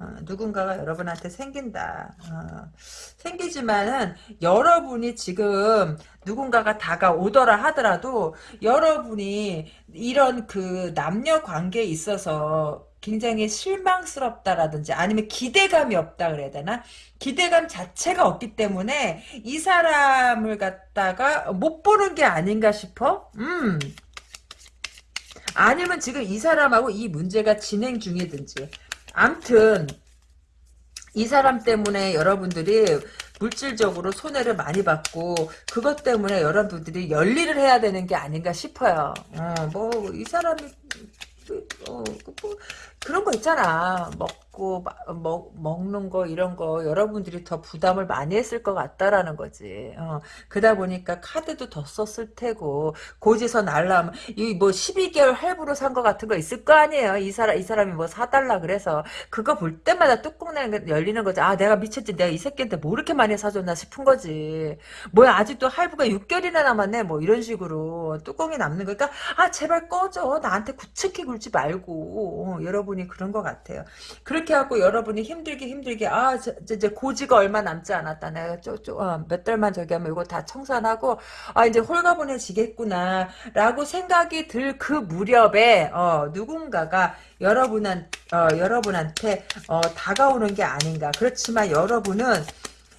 어, 누군가가 여러분한테 생긴다. 어, 생기지만은 여러분이 지금 누군가가 다가오더라 하더라도 여러분이 이런 그 남녀 관계에 있어서 굉장히 실망스럽다라든지 아니면 기대감이 없다 그래야 되나? 기대감 자체가 없기 때문에 이 사람을 갖다가 못 보는 게 아닌가 싶어? 음. 아니면 지금 이 사람하고 이 문제가 진행 중이든지 암튼 이 사람 때문에 여러분들이 물질적으로 손해를 많이 받고 그것 때문에 여러분들이 열일을 해야 되는 게 아닌가 싶어요. 어, 뭐이 사람이 어, 뭐, 그런 거 있잖아. 먹고 먹, 먹는 거 이런 거 여러분들이 더 부담을 많이 했을 것 같다라는 거지. 어, 그러다 보니까 카드도 더 썼을 테고 고지서 날라면 이뭐 12개월 할부로 산 거 같은 거 있을 거 아니에요. 이 사람 이 사람이 뭐 사달라 그래서 그거 볼 때마다 뚜껑 열리는 거지. 아 내가 미쳤지. 내가 이 새끼한테 뭐 이렇게 많이 사줬나 싶은 거지. 뭐야 아직도 할부가 6개월이나 남았네. 뭐 이런 식으로 뚜껑이 남는 거니까 아 제발 꺼져. 나한테 구척히 굴지 말고 어, 여러분 이 그런 것 같아요. 그렇게 하고 여러분이 힘들게 힘들게 아저 고지가 얼마 남지 않았다. 내가 쪼쪼 어, 몇 달만 저기 하면 이거 다 청산하고 아 이제 홀가분해지겠구나 라고 생각이 들 그 무렵에 어, 누군가가 여러분한 어, 여러분한테 어, 다가오는 게 아닌가. 그렇지만 여러분은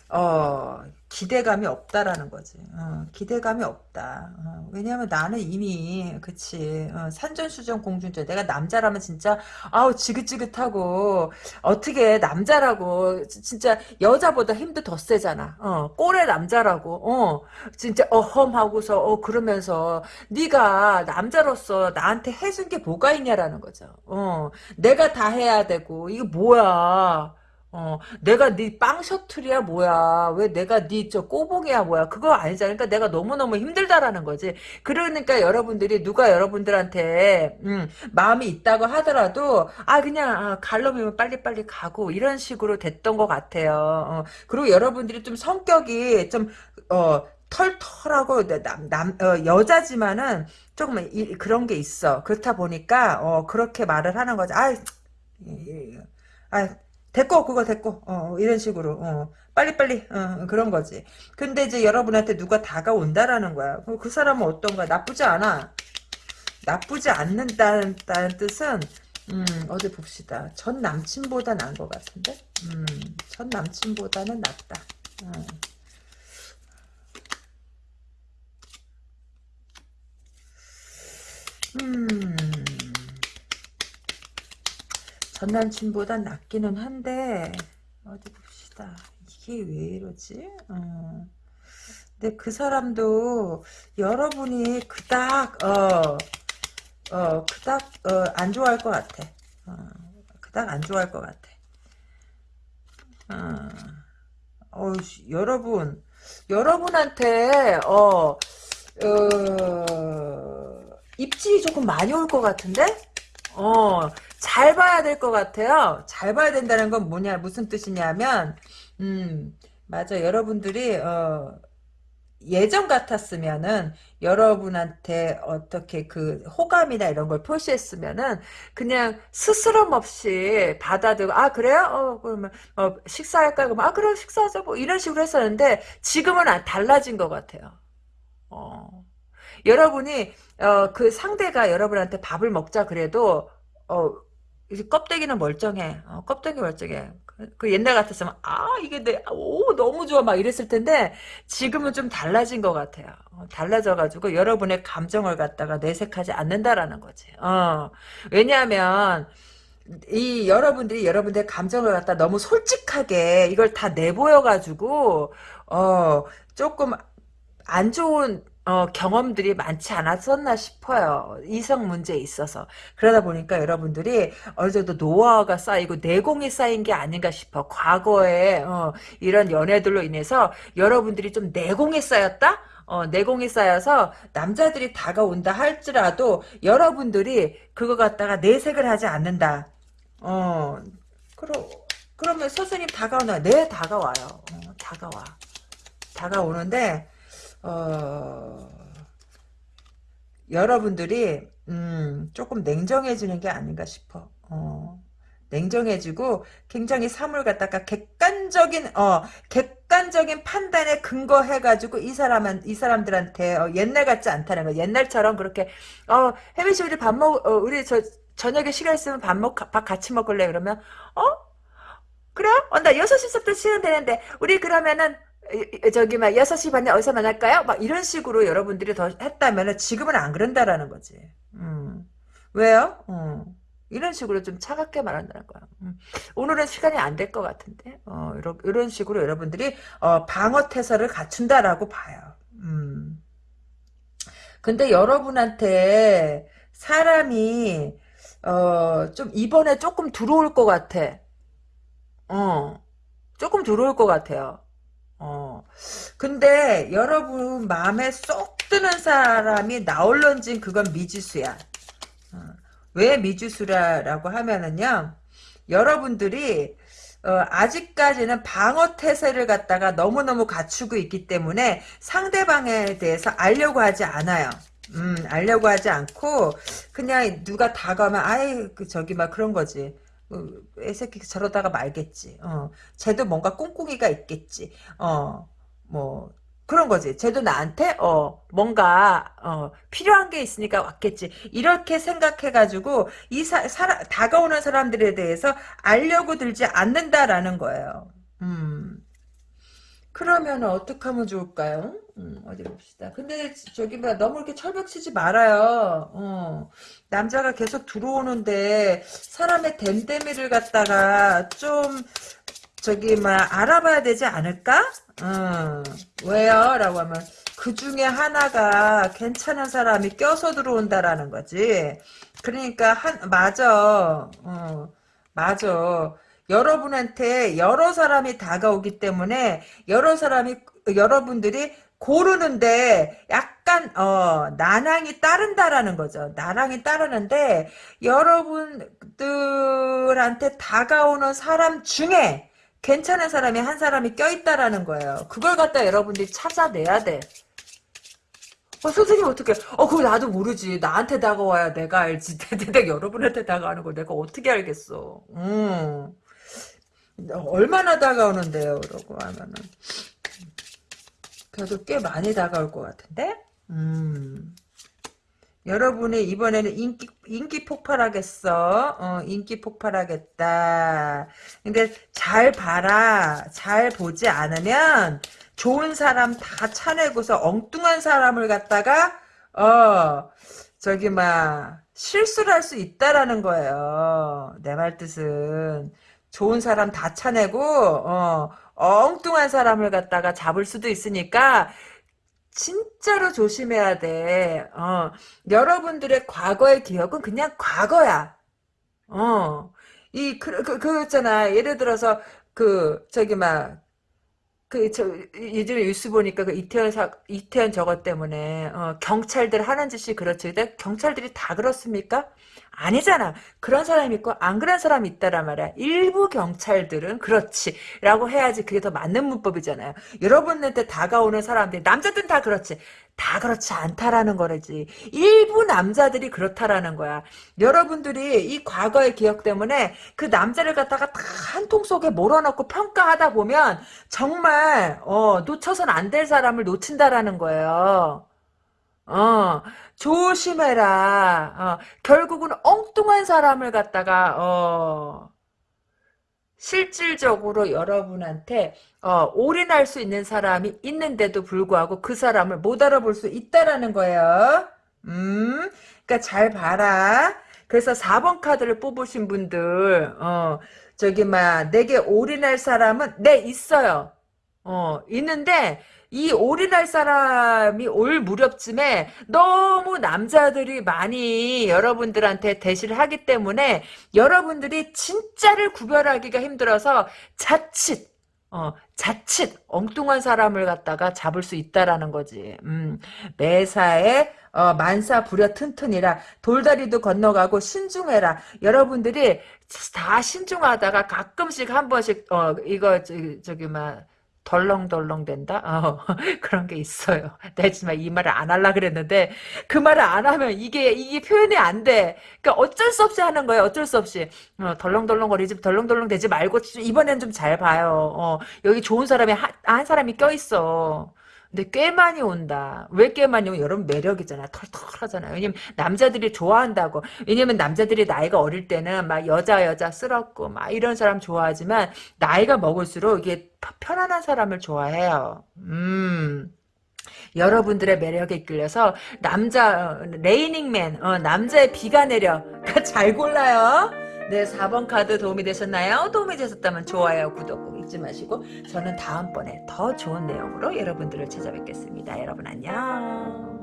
어, 기대감이 없다라는 거지. 어, 기대감이 없다. 어, 왜냐하면 나는 이미 그치 어, 산전수전 공준전. 내가 남자라면 진짜 아우 지긋지긋하고 어떻게 남자라고 진짜 여자보다 힘도 더 세잖아. 어, 꼴의 남자라고. 어, 진짜 어험하고서 어 그러면서 네가 남자로서 나한테 해준 게 뭐가 있냐라는 거죠. 어, 내가 다 해야 되고 이게 뭐야? 어, 내가 네 빵 셔틀이야 뭐야? 왜 내가 네 저 꼬봉이야 뭐야? 그거 아니잖아. 그러니까 내가 너무너무 힘들다라는 거지. 그러니까 여러분들이 누가 여러분들한테 음, 마음이 있다고 하더라도 아 그냥 아, 갈놈이면 빨리빨리 가고 이런 식으로 됐던 것 같아요. 어, 그리고 여러분들이 좀 성격이 좀 어, 털털하고 남, 남 어, 여자지만은 조금 이, 그런 게 있어. 그렇다 보니까 어, 그렇게 말을 하는 거지. 아, 아 됐고 그거 됐고. 어, 이런 식으로. 어, 빨리빨리 어, 그런 거지. 근데 이제 여러분한테 누가 다가온다라는 거야. 그 사람은 어떤가 나쁘지 않아. 나쁘지 않는다는 뜻은 음, 어디 봅시다. 전 남친보다 나은 것 같은데? 음, 전 남친보다는 낫다. 어. 음. 전 남친보다 낫기는 한데 어디 봅시다. 이게 왜 이러지? 어. 근데 그 사람도 여러분이 그닥 어, 어 그닥 어, 안 좋아할 것 같아. 어, 그닥 안 좋아할 것 같아. 어, 어 여러분 여러분한테 어, 어 입질이 조금 많이 올 것 같은데? 어, 잘 봐야 될 것 같아요. 잘 봐야 된다는 건 뭐냐, 무슨 뜻이냐면, 음, 맞아. 여러분들이, 어, 예전 같았으면은 여러분한테 어떻게 그 호감이나 이런 걸 표시했으면은 그냥 스스럼 없이 받아들고 아 그래요? 어 그러면 어 식사할까? 그러면 아 그래 식사하자 뭐 이런 식으로 했었는데 지금은 달라진 것 같아요. 어 여러분이 어 그 상대가 여러분한테 밥을 먹자 그래도 어 이제 껍데기는 멀쩡해. 어, 껍데기 멀쩡해. 그, 그 옛날 같았으면 아 이게 내 오 너무 좋아 막 이랬을 텐데 지금은 좀 달라진 것 같아요. 어, 달라져가지고 여러분의 감정을 갖다가 내색하지 않는다라는 거지. 어, 왜냐하면 이 여러분들이 여러분들의 감정을 갖다 너무 솔직하게 이걸 다 내보여가지고 어 조금 안 좋은 어, 경험들이 많지 않았었나 싶어요. 이성 문제에 있어서. 그러다 보니까 여러분들이 어느 정도 노하우가 쌓이고 내공이 쌓인 게 아닌가 싶어. 과거에 어, 이런 연애들로 인해서 여러분들이 좀 내공이 쌓였다? 어, 내공이 쌓여서 남자들이 다가온다 할지라도 여러분들이 그거 갖다가 내색을 하지 않는다. 어, 그러, 그러면 선생님 다가오나? 네, 다가와요. 어, 다가와. 다가오는데, 어, 여러분들이 음, 조금 냉정해지는 게 아닌가 싶어. 어, 냉정해지고 굉장히 삶을 갖다가 객관적인 어 객관적인 판단에 근거해 가지고 이 사람은 이 사람들한테 어, 옛날 같지 않다는 거. 옛날처럼 그렇게 어 혜민 씨 우리 밥 먹, 어, 우리 저 저녁에 시간 있으면 밥 먹, 밥 같이 먹을래 그러면 어 그래? 어, 나 6시부터 시간 되는데 우리 그러면은 저기 막 6시 반에 어디서 만날까요? 막 이런 식으로 여러분들이 더 했다면 지금은 안 그런다라는 거지. 음. 왜요? 음. 이런 식으로 좀 차갑게 말한다는 거야. 음. 오늘은 시간이 안 될 것 같은데 어, 이런, 이런 식으로 여러분들이 어, 방어 태세를 갖춘다라고 봐요. 음. 근데 여러분한테 사람이 어, 좀 이번에 조금 들어올 것 같아. 어, 조금 들어올 것 같아요. 어. 근데 여러분 마음에 쏙 드는 사람이 나올런진 그건 미지수야. 어. 왜 미지수라고 하면은요. 여러분들이 어, 아직까지는 방어 태세를 갖다가 너무너무 갖추고 있기 때문에 상대방에 대해서 알려고 하지 않아요. 음, 알려고 하지 않고 그냥 누가 다가오면 아이 그 저기 막 그런 거지. 어, 애새끼 저러다가 말겠지. 어, 쟤도 뭔가 꿍꿍이가 있겠지. 어, 뭐 그런 거지. 쟤도 나한테 어 뭔가 어 필요한 게 있으니까 왔겠지. 이렇게 생각해가지고 이 사, 사람 다가오는 사람들에 대해서 알려고 들지 않는다라는 거예요. 음. 그러면 어떻게 하면 좋을까요? 음, 어디 봅시다. 근데 저기 뭐 너무 이렇게 철벽 치지 말아요. 어. 남자가 계속 들어오는데 사람의 댐댐이를 갖다가 좀 저기 막 알아봐야 되지 않을까? 어. 왜요? 라고 하면 그 중에 하나가 괜찮은 사람이 껴서 들어온다라는 거지. 그러니까 한 맞아. 어. 맞아. 여러분한테 여러 사람이 다가오기 때문에 여러 사람이 여러분들이 고르는데 약간 어 난항이 따른다라는 거죠. 난항이 따르는데 여러분들한테 다가오는 사람 중에 괜찮은 사람이 한 사람이 껴있다라는 거예요. 그걸 갖다 여러분들이 찾아내야 돼. 어, 선생님 어떻게? 어, 그거 나도 모르지. 나한테 다가와야 내가 알지. 내가 여러분한테 다가가는 걸 내가 어떻게 알겠어. 음. 얼마나 다가오는데요, 그러고 하면은. 그래도 꽤 많이 다가올 것 같은데? 음. 여러분이 이번에는 인기, 인기 폭발하겠어. 어, 인기 폭발하겠다. 근데 잘 봐라. 잘 보지 않으면 좋은 사람 다 차내고서 엉뚱한 사람을 갖다가, 어, 저기, 막, 실수를 할 수 있다라는 거예요. 내 말 뜻은. 좋은 사람 다 차내고 어, 엉뚱한 사람을 갖다가 잡을 수도 있으니까 진짜로 조심해야 돼. 어, 여러분들의 과거의 기억은 그냥 과거야. 어, 이, 그, 그, 그, 있잖아. 예를 들어서, 그, 저기, 막, 그, 저, 요즘에 뉴스 보니까 그 이태원 사, 이태원 저것 때문에, 어, 경찰들 하는 짓이 그렇지. 근데 경찰들이 다 그렇습니까? 아니잖아. 그런 사람이 있고 안 그런 사람이 있다란 말이야. 일부 경찰들은 그렇지 라고 해야지 그게 더 맞는 문법이잖아요. 여러분한테 다가오는 사람들 남자들은 다 그렇지. 다 그렇지 않다라는 거지. 일부 남자들이 그렇다라는 거야. 여러분들이 이 과거의 기억 때문에 그 남자를 갖다가 다 한 통 속에 몰아넣고 평가하다 보면 정말 어, 놓쳐선 안 될 사람을 놓친다라는 거예요. 어, 조심해라. 어, 결국은 엉뚱한 사람을 갖다가 어, 실질적으로 여러분한테 어, 올인할 수 있는 사람이 있는데도 불구하고 그 사람을 못 알아볼 수 있다라는 거예요. 음, 그러니까 잘 봐라. 그래서 4번 카드를 뽑으신 분들, 어, 저기, 막, 내게 올인할 사람은, 네, 있어요. 어, 있는데, 이 올인할 사람이 올 무렵쯤에 너무 남자들이 많이 여러분들한테 대시를 하기 때문에 여러분들이 진짜를 구별하기가 힘들어서 자칫 어, 자칫 엉뚱한 사람을 갖다가 잡을 수 있다라는 거지. 음, 매사에 어, 만사 부려 튼튼이라 돌다리도 건너가고 신중해라. 여러분들이 다 신중하다가 가끔씩 한 번씩 어 이거 저기, 저기 막 덜렁덜렁 된다? 어, 그런 게 있어요. 내가 정말 이 말을 안 하려 그랬는데, 그 말을 안 하면 이게, 이게 표현이 안 돼. 그러니까 어쩔 수 없이 하는 거예요. 어쩔 수 없이. 어, 덜렁덜렁거리지, 덜렁덜렁 되지 말고, 이번엔 좀 잘 봐요. 어, 여기 좋은 사람이, 한, 한 사람이 껴있어. 근데 꽤 많이 온다. 왜 꽤 많이 오면 여러분 매력이잖아. 털털하잖아요. 왜냐면 남자들이 좋아한다고. 왜냐면 남자들이 나이가 어릴 때는 막 여자 여자 쓸었고 막 이런 사람 좋아하지만 나이가 먹을수록 이게 편안한 사람을 좋아해요. 음. 여러분들의 매력에 이끌려서 남자 어, 레이닝맨 어, 남자의 비가 내려 잘 골라요. 네 4번 카드 도움이 되셨나요? 도움이 되셨다면 좋아요 구독 꼭 잊지 마시고 저는 다음번에 더 좋은 내용으로 여러분들을 찾아뵙겠습니다. 여러분 안녕.